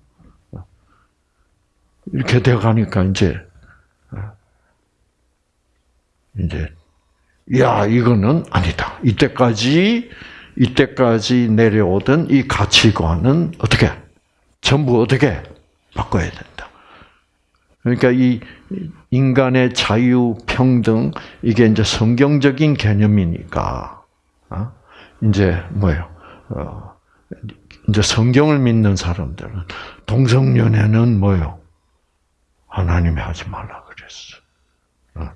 이렇게 되어가니까 이제 어, 이제 야 이거는 아니다. 이때까지 이때까지 내려오던 이 가치관은 어떻게 전부 어떻게 바꿔야 된다. 그러니까 이 인간의 자유 평등 이게 이제 성경적인 개념이니까. 어? 이제 뭐예요? 어, 이제 성경을 믿는 사람들은 동성연애는 뭐요? 하나님이 하지 말라 그랬어. 어,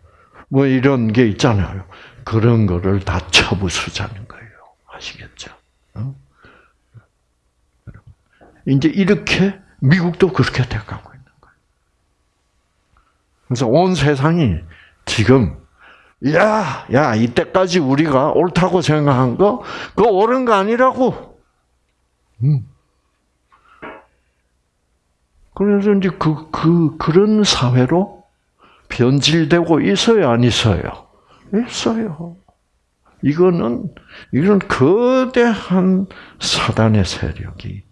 뭐 이런 게 있잖아요. 그런 거를 다 처부수자는 거예요. 아시겠죠? 어? 이제 이렇게 미국도 그렇게 돼가고 있는 거예요. 그래서 온 세상이 지금 야, 야, 이때까지 우리가 옳다고 생각한 거, 그거 옳은 거 아니라고. 음. 그래서 이제 그, 그, 그런 사회로 변질되고 있어요, 안 있어요? 있어요. 이거는, 이런 거대한 사단의 세력이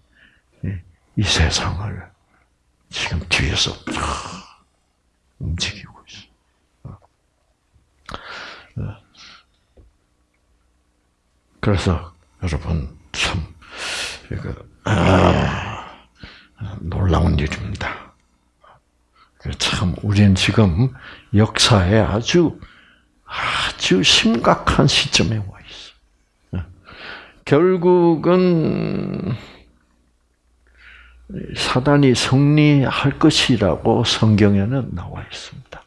이 세상을 지금 뒤에서 움직이고 그래서 여러분 참 이거 아, 놀라운 일입니다. 참 우리는 지금 역사에 아주 아주 심각한 시점에 와 있어. 결국은 사단이 승리할 것이라고 성경에는 나와 있습니다.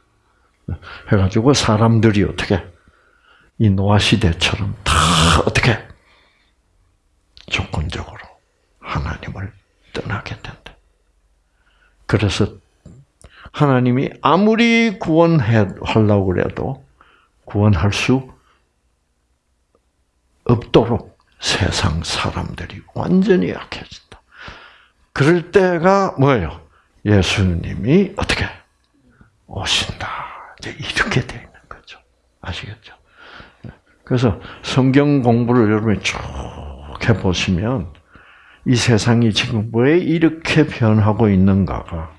해가지고 사람들이 어떻게 이 노아 시대처럼 다 어떻게 조건적으로 하나님을 떠나게 된다. 그래서 하나님이 아무리 구원하려고 해도 구원할 수 없도록 세상 사람들이 완전히 약해진다. 그럴 때가 뭐예요? 예수님이 어떻게 오신다. 이렇게 되어 있는 거죠. 아시겠죠? 그래서 성경 공부를 여러분이 쭉 해보시면 이 세상이 지금 왜 이렇게 변하고 있는가가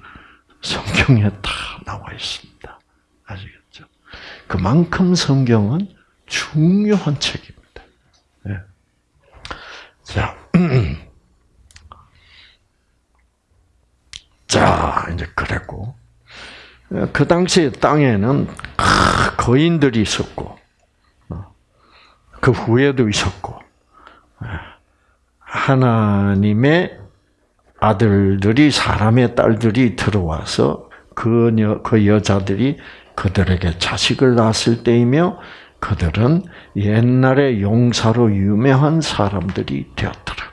성경에 다 나와 있습니다. 아시겠죠? 그만큼 성경은 중요한 책입니다. 네. 자, 자 이제 그랬고 그 당시 땅에는 거인들이 있었고 어, 그 후에도 있었고 하나님의 아들들이 사람의 딸들이 들어와서 그, 여, 그 여자들이 그들에게 자식을 낳았을 때이며 그들은 옛날에 용사로 유명한 사람들이 되었더라.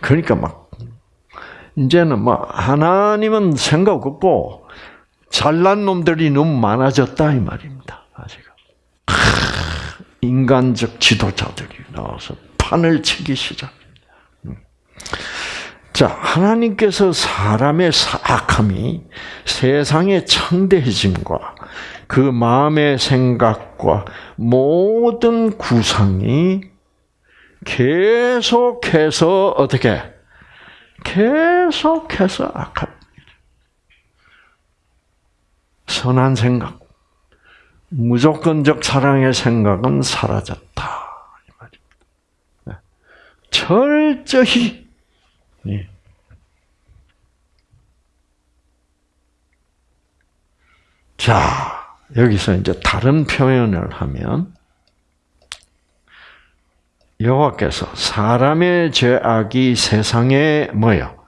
그러니까 막 이제는 뭐 하나님은 생각 없고 잘난 놈들이 너무 많아졌다 이 말입니다. 아직 인간적 지도자들이 나와서 판을 치기 시작. 자, 하나님께서 사람의 악함이 세상의 창대해짐과 그 마음의 생각과 모든 구상이 계속해서 어떻게 계속해서 악합니다. 선한 생각, 무조건적 사랑의 생각은 사라졌다. 철저히 예. 자, 여기서 이제 다른 표현을 하면 여호와께서 사람의 죄악이 세상에 뭐요?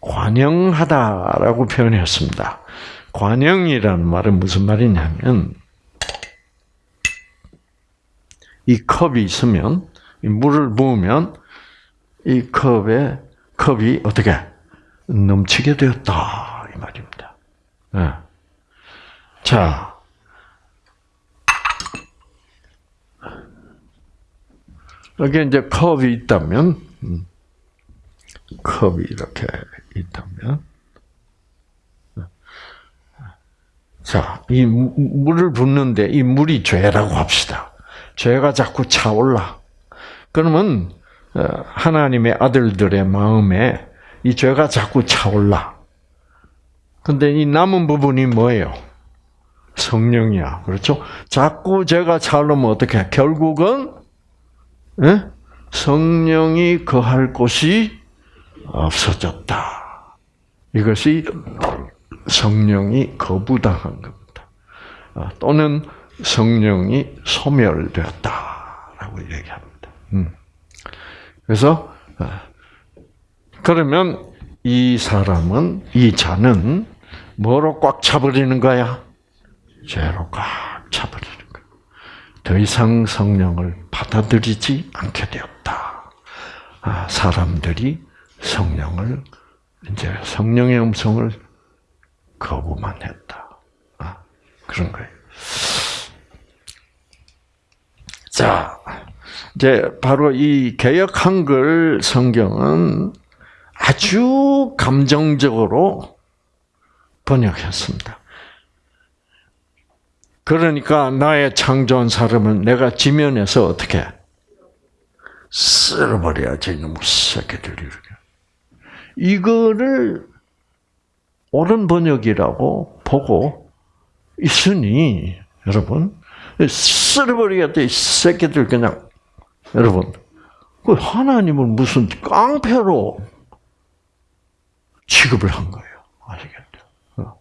관영하다라고 표현했습니다. 관영이라는 말은 무슨 말이냐면 이 컵이 있으면 물을 부으면 이 컵에 컵이 어떻게 넘치게 되었다 이 말입니다. 네. 자, 여기 이제 컵이 있다면 음, 컵이 이렇게 있다면 자, 이 물을 붓는데 이 물이 죄라고 합시다. 죄가 자꾸 차올라. 그러면 어, 하나님의 아들들의 마음에 이 죄가 자꾸 차올라. 근데 이 남은 부분이 뭐예요? 성령이야. 그렇죠? 자꾸 죄가 차오르면 어떻게? 결국은 예? 성령이 거할 곳이 없어졌다. 이것이 성령이 거부당한 겁니다. 아, 또는 성령이 소멸되었다라고 얘기합니다. 음. 그래서 아, 그러면 이 사람은 이 자는 뭐로 꽉 차버리는 거야? 죄로 꽉 차버리는 거야. 더 이상 성령을 받아들이지 않게 되었다. 아, 사람들이 성령을 이제 성령의 음성을 거부만 했다. 아, 그런 거예요. 자, 이제 바로 이 개역 한글 성경은 아주 감정적으로 번역했습니다. 그러니까 나의 창조한 사람은 내가 지면에서 어떻게 쓸어버려야지 이놈 새끼들 이렇게. 이거를 옳은 번역이라고 보고 있으니 여러분 쓸어버리겠다 이 새끼들 그냥 여러분 그 하나님을 무슨 깡패로 취급을 한 거예요. 아시겠죠? 어.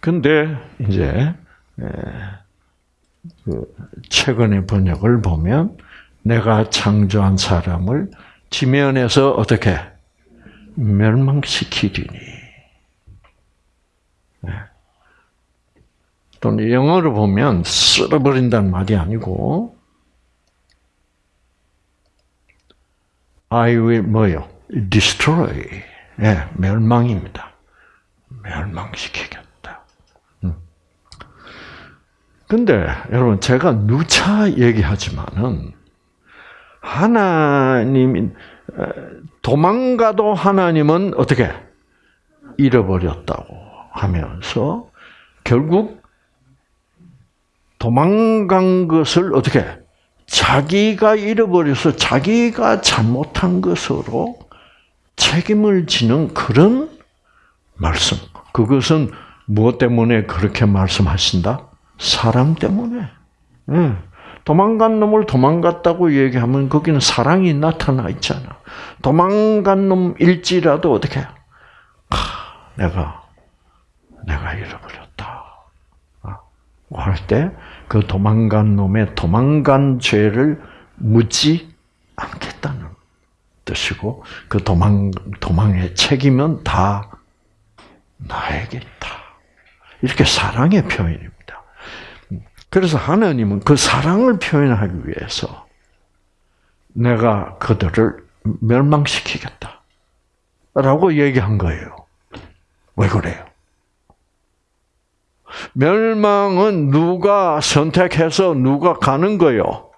근데 이제 그 최근의 번역을 보면 내가 창조한 사람을 지면에서 어떻게 멸망시키리니. 네. 또는 영어로 보면 쓸어버린다는 말이 아니고 I will 뭐요? destroy. 예, 멸망입니다. 멸망시키겠다. 음. 근데 여러분 제가 누차 얘기하지만은 하나님 도망가도 하나님은 어떻게 잃어버렸다고 하면서 결국 도망간 것을 어떻게 자기가 잃어버려서 자기가 잘못한 것으로 책임을 지는 그런 말씀. 그것은 무엇 때문에 그렇게 말씀하신다? 사랑 때문에. 예. 도망간 놈을 도망갔다고 얘기하면 거기는 사랑이 나타나 있잖아. 도망간 놈일지라도 어떻게? 아, 내가 내가 잃어버렸다. 아, 할때 그 도망간 놈의 도망간 죄를 묻지 않겠다는 뜻이고 그 도망 도망의 책임은 다 나에게다. 이렇게 사랑의 표현입니다. 그래서 하나님은 그 사랑을 표현하기 위해서 내가 그들을 멸망시키겠다. 라고 얘기한 거예요. 왜 그래요? 멸망은 누가 선택해서 누가 가는 거요?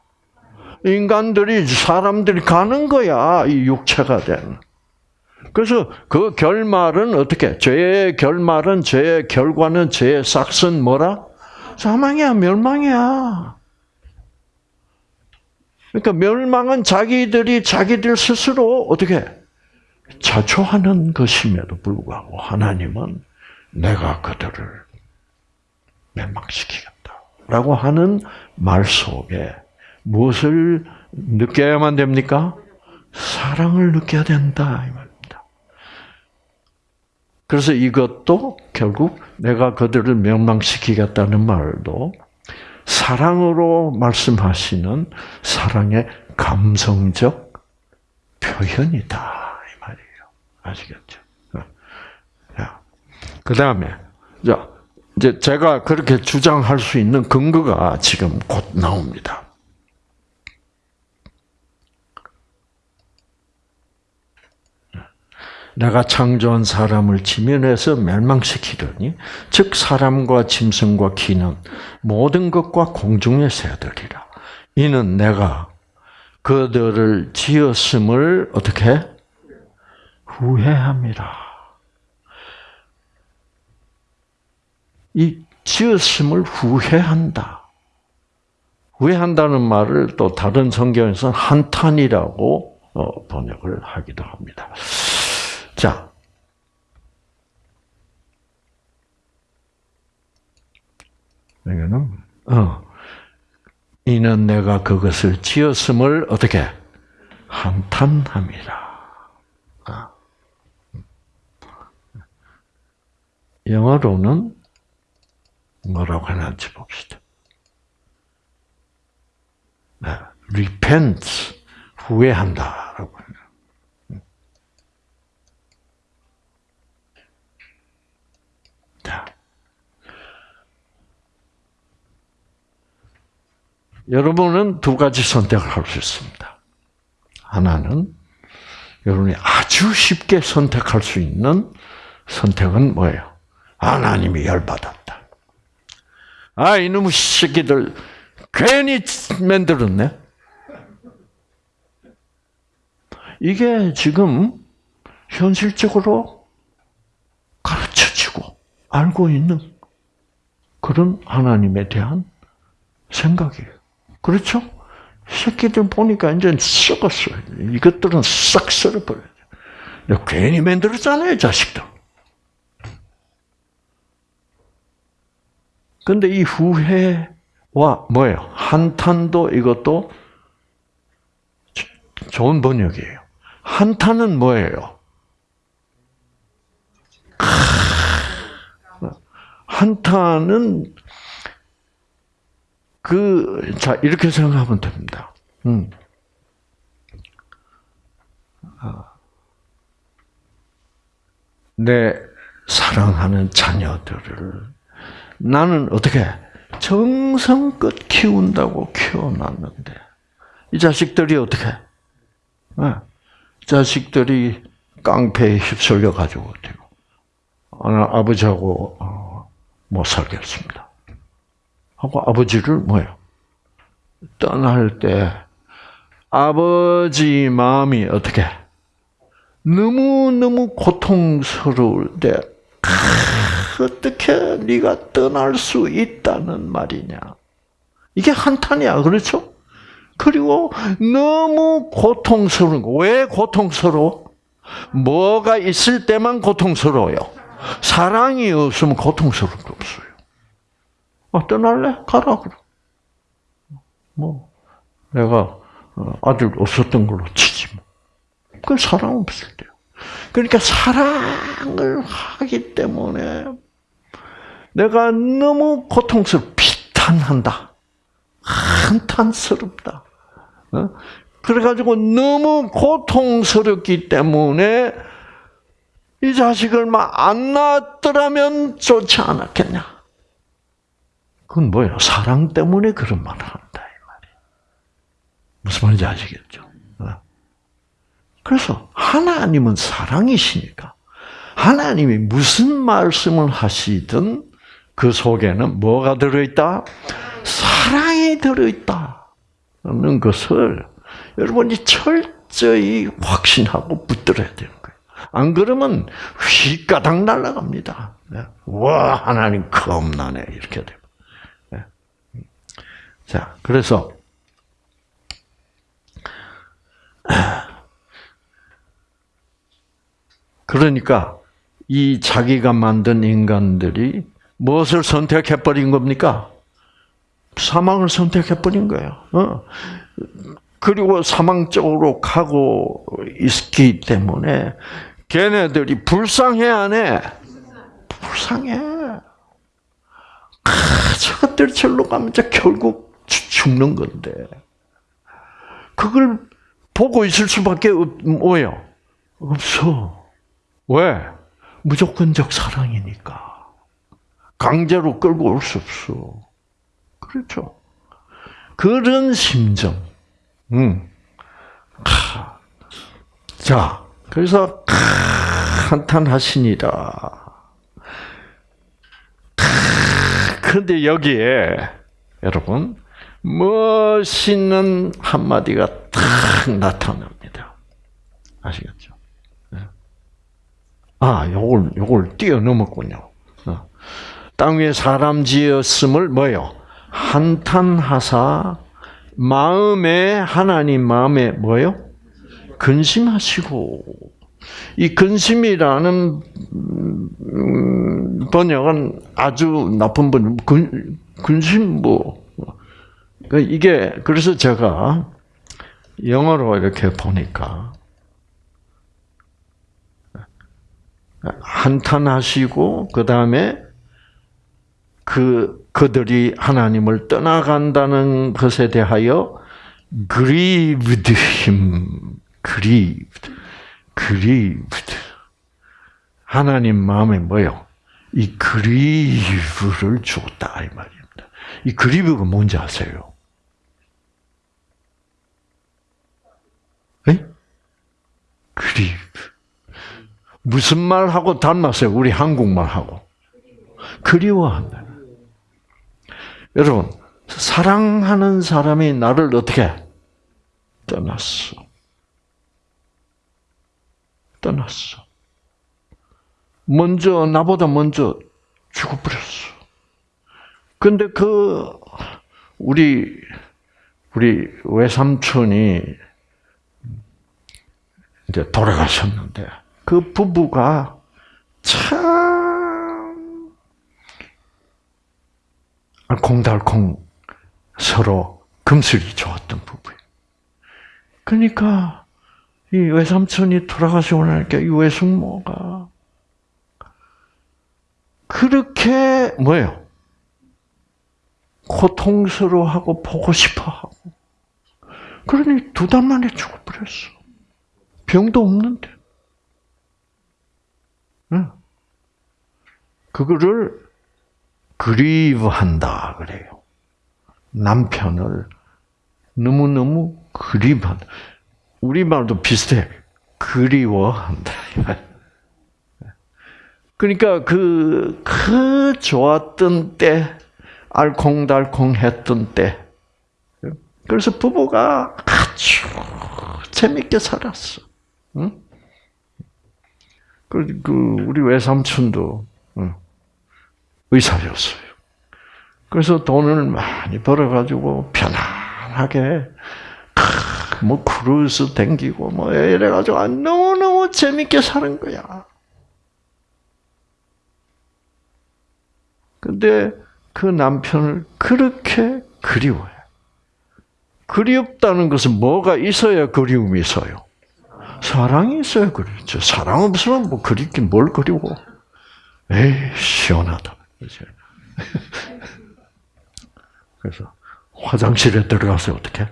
인간들이, 사람들이 가는 거야. 이 육체가 된. 그래서 그 결말은 어떻게? 죄의 결말은, 죄의 결과는, 죄의 삭은 뭐라? 사망이야, 멸망이야. 그러니까 멸망은 자기들이 자기들 스스로 어떻게 자초하는 것임에도 불구하고 하나님은 내가 그들을 멸망시키겠다 라고 하는 말 속에 무엇을 느껴야만 됩니까? 사랑을 느껴야 된다 이 말입니다. 그래서 이것도 결국 내가 그들을 멸망시키겠다는 말도 사랑으로 말씀하시는 사랑의 감성적 표현이다 이 말이에요. 아시겠죠? 그 다음에 자 이제 제가 그렇게 주장할 수 있는 근거가 지금 곧 나옵니다. 내가 창조한 사람을 지면에서 멸망시키더니 즉 사람과 짐승과 기는 모든 것과 공중의 새들이라. 이는 내가 그들을 지었음을 어떻게 후회함이라. 이 지었음을 후회한다. 후회한다는 말을 또 다른 성경에서는 한탄이라고 어, 번역을 하기도 합니다. 자. 여기는, 어. 이는 내가 그것을 지었음을 어떻게? 한탄함이라. 아. 영어로는 뭐라고 하는지 봅시다. 네, repent, 후회한다라고 해요. 자. 여러분은 두 가지 선택을 할 수 있습니다. 하나는 여러분이 아주 쉽게 선택할 수 있는 선택은 뭐예요? 하나님이 열받았다. 아, 이놈의 새끼들, 괜히 만들었네? 이게 지금 현실적으로 가르쳐지고 알고 있는 그런 하나님에 대한 생각이에요. 그렇죠? 새끼들 보니까 이제 썩었어요. 이것들은 싹 썰어버려요. 괜히 만들었잖아요, 자식들. 근데 이 후회와 뭐예요? 한탄도 이것도 좋은 번역이에요. 한탄은 뭐예요? 한탄은 그, 자, 이렇게 생각하면 됩니다. 음. 내 사랑하는 자녀들을 나는 어떻게 정성껏 키운다고 키워놨는데 이 자식들이 어떻게 네. 자식들이 깡패에 휩쓸려 가지고 되고 아버지하고 어, 못 살겠습니다. 하고 아버지를 뭐요? 떠날 때 아버지 마음이 어떻게 너무 너무 고통스러울 때 어떻게 네가 떠날 수 있다는 말이냐? 이게 한탄이야, 그렇죠? 그리고 너무 고통스러운 거. 왜 고통스러워? 뭐가 있을 때만 고통스러워요. 사랑이 없으면 고통스러운 게 없어요. 아, 떠날래? 가라, 그럼. 뭐, 내가 어, 아들 없었던 걸로 치지 뭐. 그 사랑 없을 때요. 그러니까 사랑을 하기 때문에 내가 너무 고통스럽, 비탄한다. 한탄스럽다. 어? 그래가지고 너무 고통스럽기 때문에 이 자식을 막 안 낳았더라면 좋지 않았겠냐. 그건 뭐예요? 사랑 때문에 그런 말을 한다. 이 말이에요. 무슨 말인지 아시겠죠? 어? 그래서 하나님은 사랑이시니까 하나님이 무슨 말씀을 하시든 그 속에는 뭐가 들어있다? 사랑이 들어있다는 것을 여러분이 철저히 확신하고 붙들어야 되는 거예요. 안 그러면 휘가닥 날아갑니다. 네. 와 하나님 겁나네 이렇게 되고. 네. 자 그래서 그러니까 이 자기가 만든 인간들이 무엇을 선택해버린 겁니까? 사망을 선택해버린 거예요. 어. 그리고 사망 쪽으로 가고 있기 때문에 걔네들이 불쌍해 안 해? 불쌍해. 아, 저것들 절로 가면 결국 죽는 건데. 그걸 보고 있을 수밖에 없, 뭐예요? 없어. 왜? 무조건적 사랑이니까. 강제로 끌고 올 수 없어. 그렇죠. 그런 심정. 음. 자, 그래서 한탄하시니라. 그런데 여기에 여러분 멋있는 한마디가 탁 나타납니다. 아시겠죠? 네. 아, 요걸 요걸 뛰어넘었군요. 땅 위에 사람 지었음을 뭐요? 한탄하사 마음에 하나님 마음에 뭐요? 근심하시고 이 근심이라는 음, 번역은 아주 나쁜 번 근, 근심 뭐 이게 그래서 제가 영어로 이렇게 보니까 한탄하시고 그 다음에 그 그들이 하나님을 떠나간다는 것에 대하여 grieved him, grieved, grieved. 하나님 마음에 뭐요? 이 grieve를 줬다 이 말입니다. 이 grieve가 뭔지 아세요? 에? grieve. 무슨 말하고 닮았어요? 우리 한국말하고. 그리워한다. 여러분, 사랑하는 사람이 나를 어떻게 떠났어. 떠났어. 먼저, 나보다 먼저 죽어버렸어. 근데 그, 우리, 우리 외삼촌이 이제 돌아가셨는데, 그 부부가 참 알콩달콩 서로 금슬이 좋았던 부부예요. 그러니까 이 외삼촌이 돌아가시고 나니까 이 외숙모가 그렇게 뭐예요? 고통스러워하고 보고 싶어하고 그러니 두 달 만에 죽어버렸어. 병도 없는데. 그거를 그리워한다 그래요. 남편을 너무너무 그리워한다. 우리말도 비슷해. 그리워한다. 그러니까 그, 그 좋았던 때, 알콩달콩 했던 때, 그래서 부부가 아주 재밌게 살았어. 응? 그, 그, 우리 외삼촌도, 의사였어요. 그래서 돈을 많이 벌어가지고 편안하게, 뭐, 크루즈 댕기고, 뭐, 이래가지고, 너무너무 재밌게 사는 거야. 근데 그 남편을 그렇게 그리워해. 그리웠다는 것은 뭐가 있어야 그리움이 있어요? 사랑이 있어야 그리죠. 사랑 없으면 뭐 그립긴 뭘 그리고. 에이, 시원하다. 그래서 화장실에 들어가서 어떻게?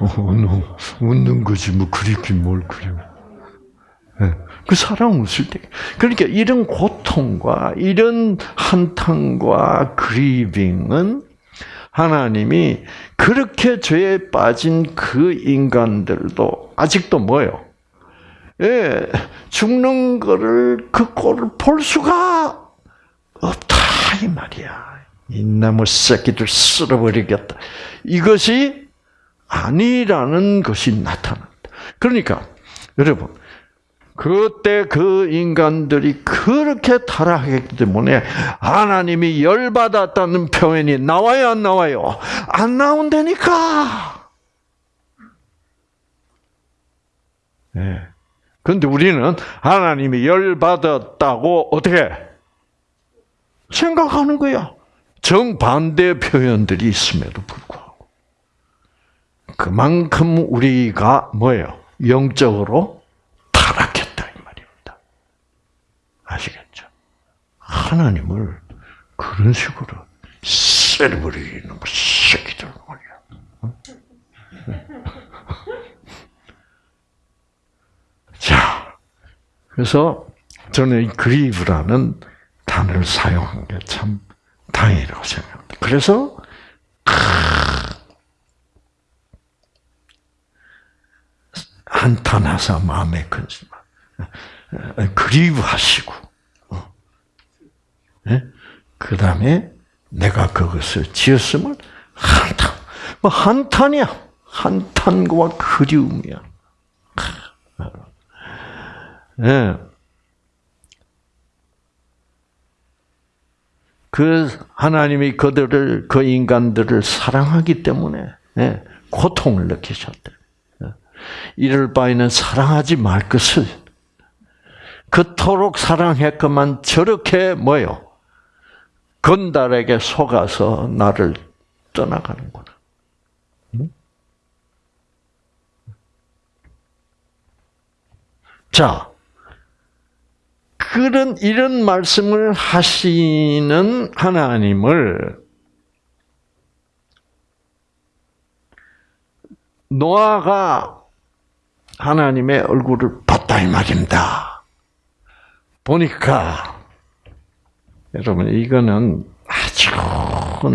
어, 웃는 거지 뭐 그립긴 뭘 그리워. 네. 그 사랑 웃을 때. 그러니까 이런 고통과 이런 한탄과 그리빙은 하나님이 그렇게 죄에 빠진 그 인간들도 아직도 뭐요? 예, 죽는 거를 그 꼴을 볼 수가 이 말이야. 이 나무 새끼들 쓸어버리겠다. 이것이 아니라는 것이 나타난다. 그러니까 여러분 그때 그 인간들이 그렇게 타락했기 때문에 하나님이 열받았다는 표현이 나와요, 안 나와요? 안 나온다니까! 네. 근데 우리는 하나님이 열받았다고 어떻게 생각하는 거야. 정반대 표현들이 있음에도 불구하고. 그만큼 우리가 뭐예요? 영적으로 아시겠죠? 하나님을 그런 식으로 쎄버리는 새끼들 말이야. 자, 그래서 저는 그리브라는 단어를 사용한 게 참 다행이라고 생각합니다. 그래서 한탄하사 마음에 근심하 그리워하시고, 어. 네? 그 다음에 내가 그것을 지었음을 한탄, 뭐 한탄이야. 한탄과 그리움이야. 네. 그 하나님이 그들을 그 인간들을 사랑하기 때문에 네, 고통을 느끼셨대. 이럴 바에는 사랑하지 말 것을 그토록 사랑했건만 저렇게 뭐요? 건달에게 속아서 나를 떠나가는구나. 자, 그런 이런 말씀을 하시는 하나님을 노아가 하나님의 얼굴을 봤다 이 말입니다. 보니까 여러분 이거는 아주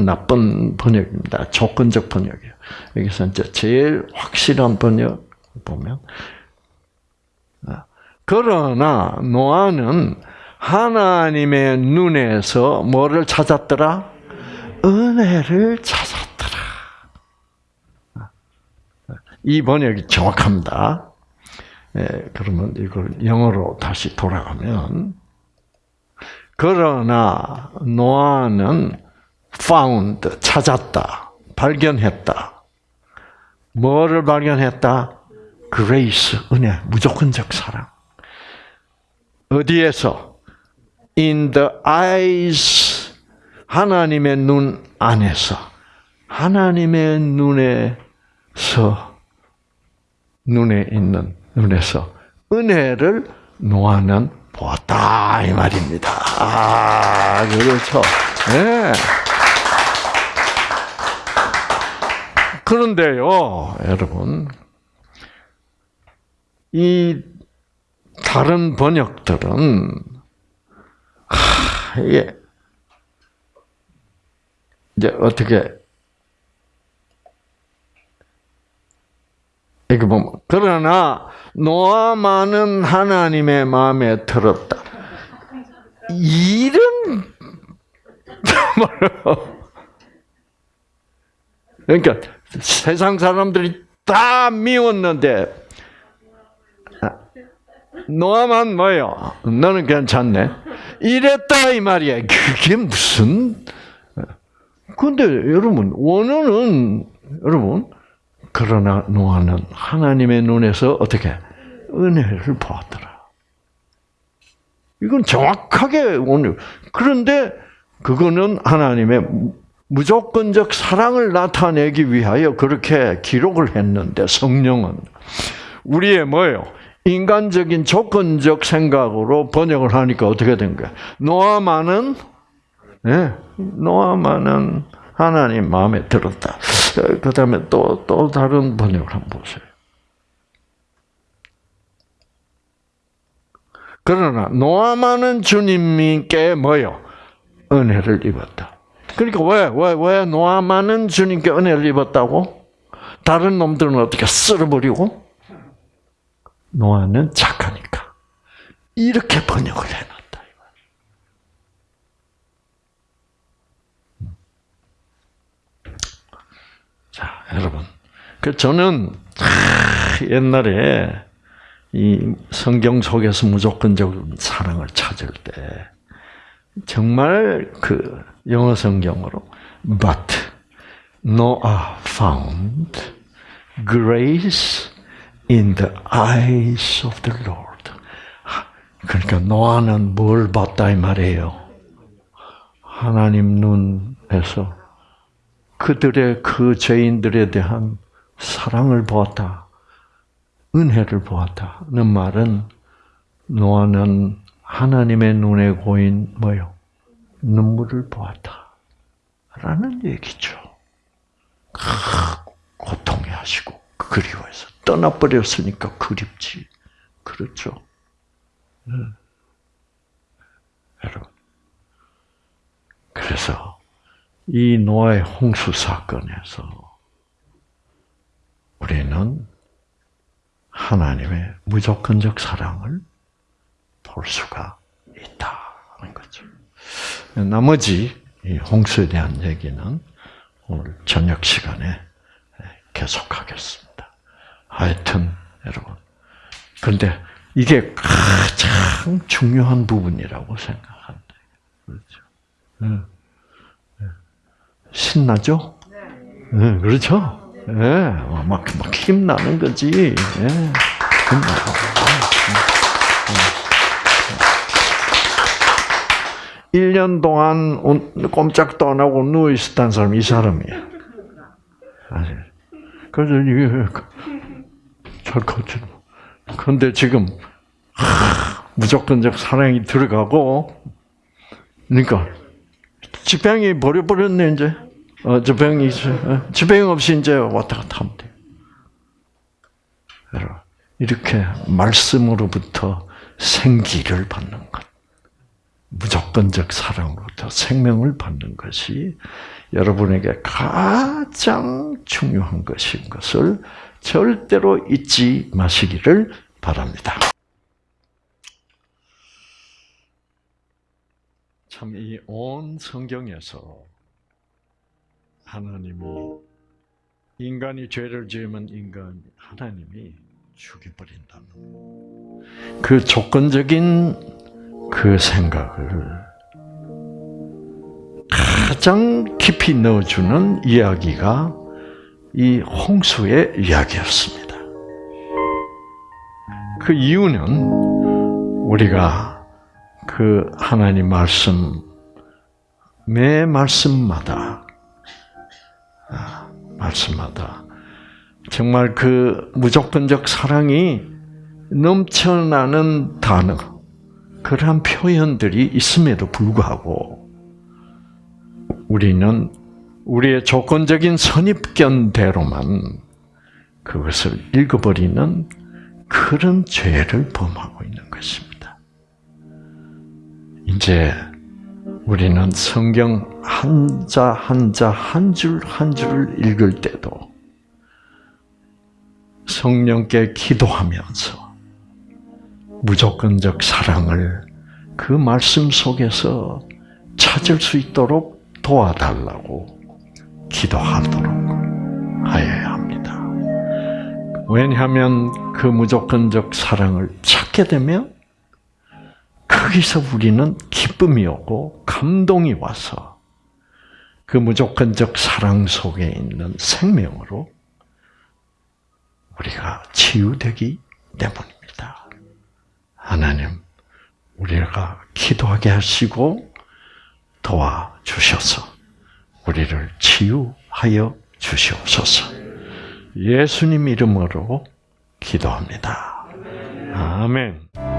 나쁜 번역입니다. 조건적 번역이에요. 여기서 이제 제일 확실한 번역 보면 아, 그러나 노아는 하나님의 눈에서 뭐를 찾았더라? 은혜를 찾았더라. 이 번역이 정확합니다. 예, 그러면 이걸 영어로 다시 돌아가면 그러나 노아는 found 찾았다, 발견했다. 뭐를 발견했다? grace 은혜, 무조건적 사랑. 어디에서? in the eyes 하나님의 눈 안에서 하나님의 눈에서 눈에 있는 눈에서 은혜를 노아는 보았다 이 말입니다. 아, 그렇죠. 네. 그런데요, 여러분, 이 다른 번역들은 하, 이게 이제 어떻게 이렇게 보면 그러나 노아만은 하나님의 마음에 들었다. 이런 그러니까 세상 사람들이 다 미웠는데 노아만 뭐요? 너는 괜찮네. 이랬다 이 말이야. 그게 무슨? 근데 여러분 원어는 여러분 그러나 노아는 하나님의 눈에서 어떻게 은혜를 보았더라. 이건 정확하게 오늘 그런데 그거는 하나님의 무조건적 사랑을 나타내기 위하여 그렇게 기록을 했는데 성령은 우리의 뭐예요? 인간적인 조건적 생각으로 번역을 하니까 어떻게 된 거야? 노아만은 네, 노아만은 하나님 마음에 들었다. 그 다음에 또, 또 다른 번역을 한번 보세요. 그러나 노아만은 주님께 뭐요? 은혜를 입었다. 그러니까 왜, 왜, 왜 노아만은 주님께 은혜를 입었다고? 다른 놈들은 어떻게 쓸어버리고? 노아는 착하니까. 이렇게 번역을 해놨다. 자, 여러분. 그 저는 옛날에 이 성경 속에서 무조건적 사랑을 찾을 때 정말 그 영어 성경으로 but Noah found grace in the eyes of the Lord. 그러니까 노아는 뭘 봤다 이 말이에요. 하나님 눈에서 그들의 그 죄인들에 대한 사랑을 보았다. 은혜를 보았다는 말은 노아는 하나님의 눈에 고인 뭐요? 눈물을 보았다. 라는 얘기죠. 고통해 하시고 그리워해서 떠나버렸으니까 그립지. 그렇죠. 네. 여러분. 그래서 이 노아의 홍수 사건에서 우리는 하나님의 무조건적 사랑을 볼 수가 있다는 거죠. 나머지 홍수에 대한 얘기는 오늘 저녁 시간에 계속하겠습니다. 하여튼 여러분, 그런데 이게 가장 중요한 부분이라고 생각한다. 그렇죠. 신나죠? 네, 그렇죠? 예, 네, 막, 막 힘나는 거지. 예, 힘나고. 1년 동안 꼼짝도 안 하고 누워있었다는 사람이 이 사람이야. 그래서 컸죠. 그런데 지금, 무조건적 사랑이 들어가고, 그러니까, 지병이 버려버렸네, 이제. 어, 지병이 있어. 없이 이제 왔다 갔다 하면 돼. 이렇게 말씀으로부터 생기를 받는 것. 무조건적 사랑으로부터 생명을 받는 것이 여러분에게 가장 중요한 것인 것을 절대로 잊지 마시기를 바랍니다. 참 이 온 성경에서 하나님이 인간이 죄를 지으면 인간 하나님이 죽여버린다는 그 조건적인 그 생각을 가장 깊이 넣어주는 이야기가 이 홍수의 이야기였습니다. 그 이유는 우리가 그 하나님 말씀 매 말씀마다 아, 말씀마다 정말 그 무조건적 사랑이 넘쳐나는 단어, 그러한 표현들이 있음에도 불구하고 우리는 우리의 조건적인 선입견대로만 그것을 읽어버리는 그런 죄를 범하고 있는 것입니다. 이제 우리는 성경 한자 한자 한 줄 한 줄을 읽을 때도 성령께 기도하면서 무조건적 사랑을 그 말씀 속에서 찾을 수 있도록 도와달라고 기도하도록 하여야 합니다. 왜냐하면 그 무조건적 사랑을 찾게 되면 거기서 우리는 기쁨이 오고 감동이 와서 그 무조건적 사랑 속에 있는 생명으로 우리가 치유되기 때문입니다. 하나님, 우리가 기도하게 하시고 도와주셔서 우리를 치유하여 주시옵소서. 예수님 이름으로 기도합니다. 아멘.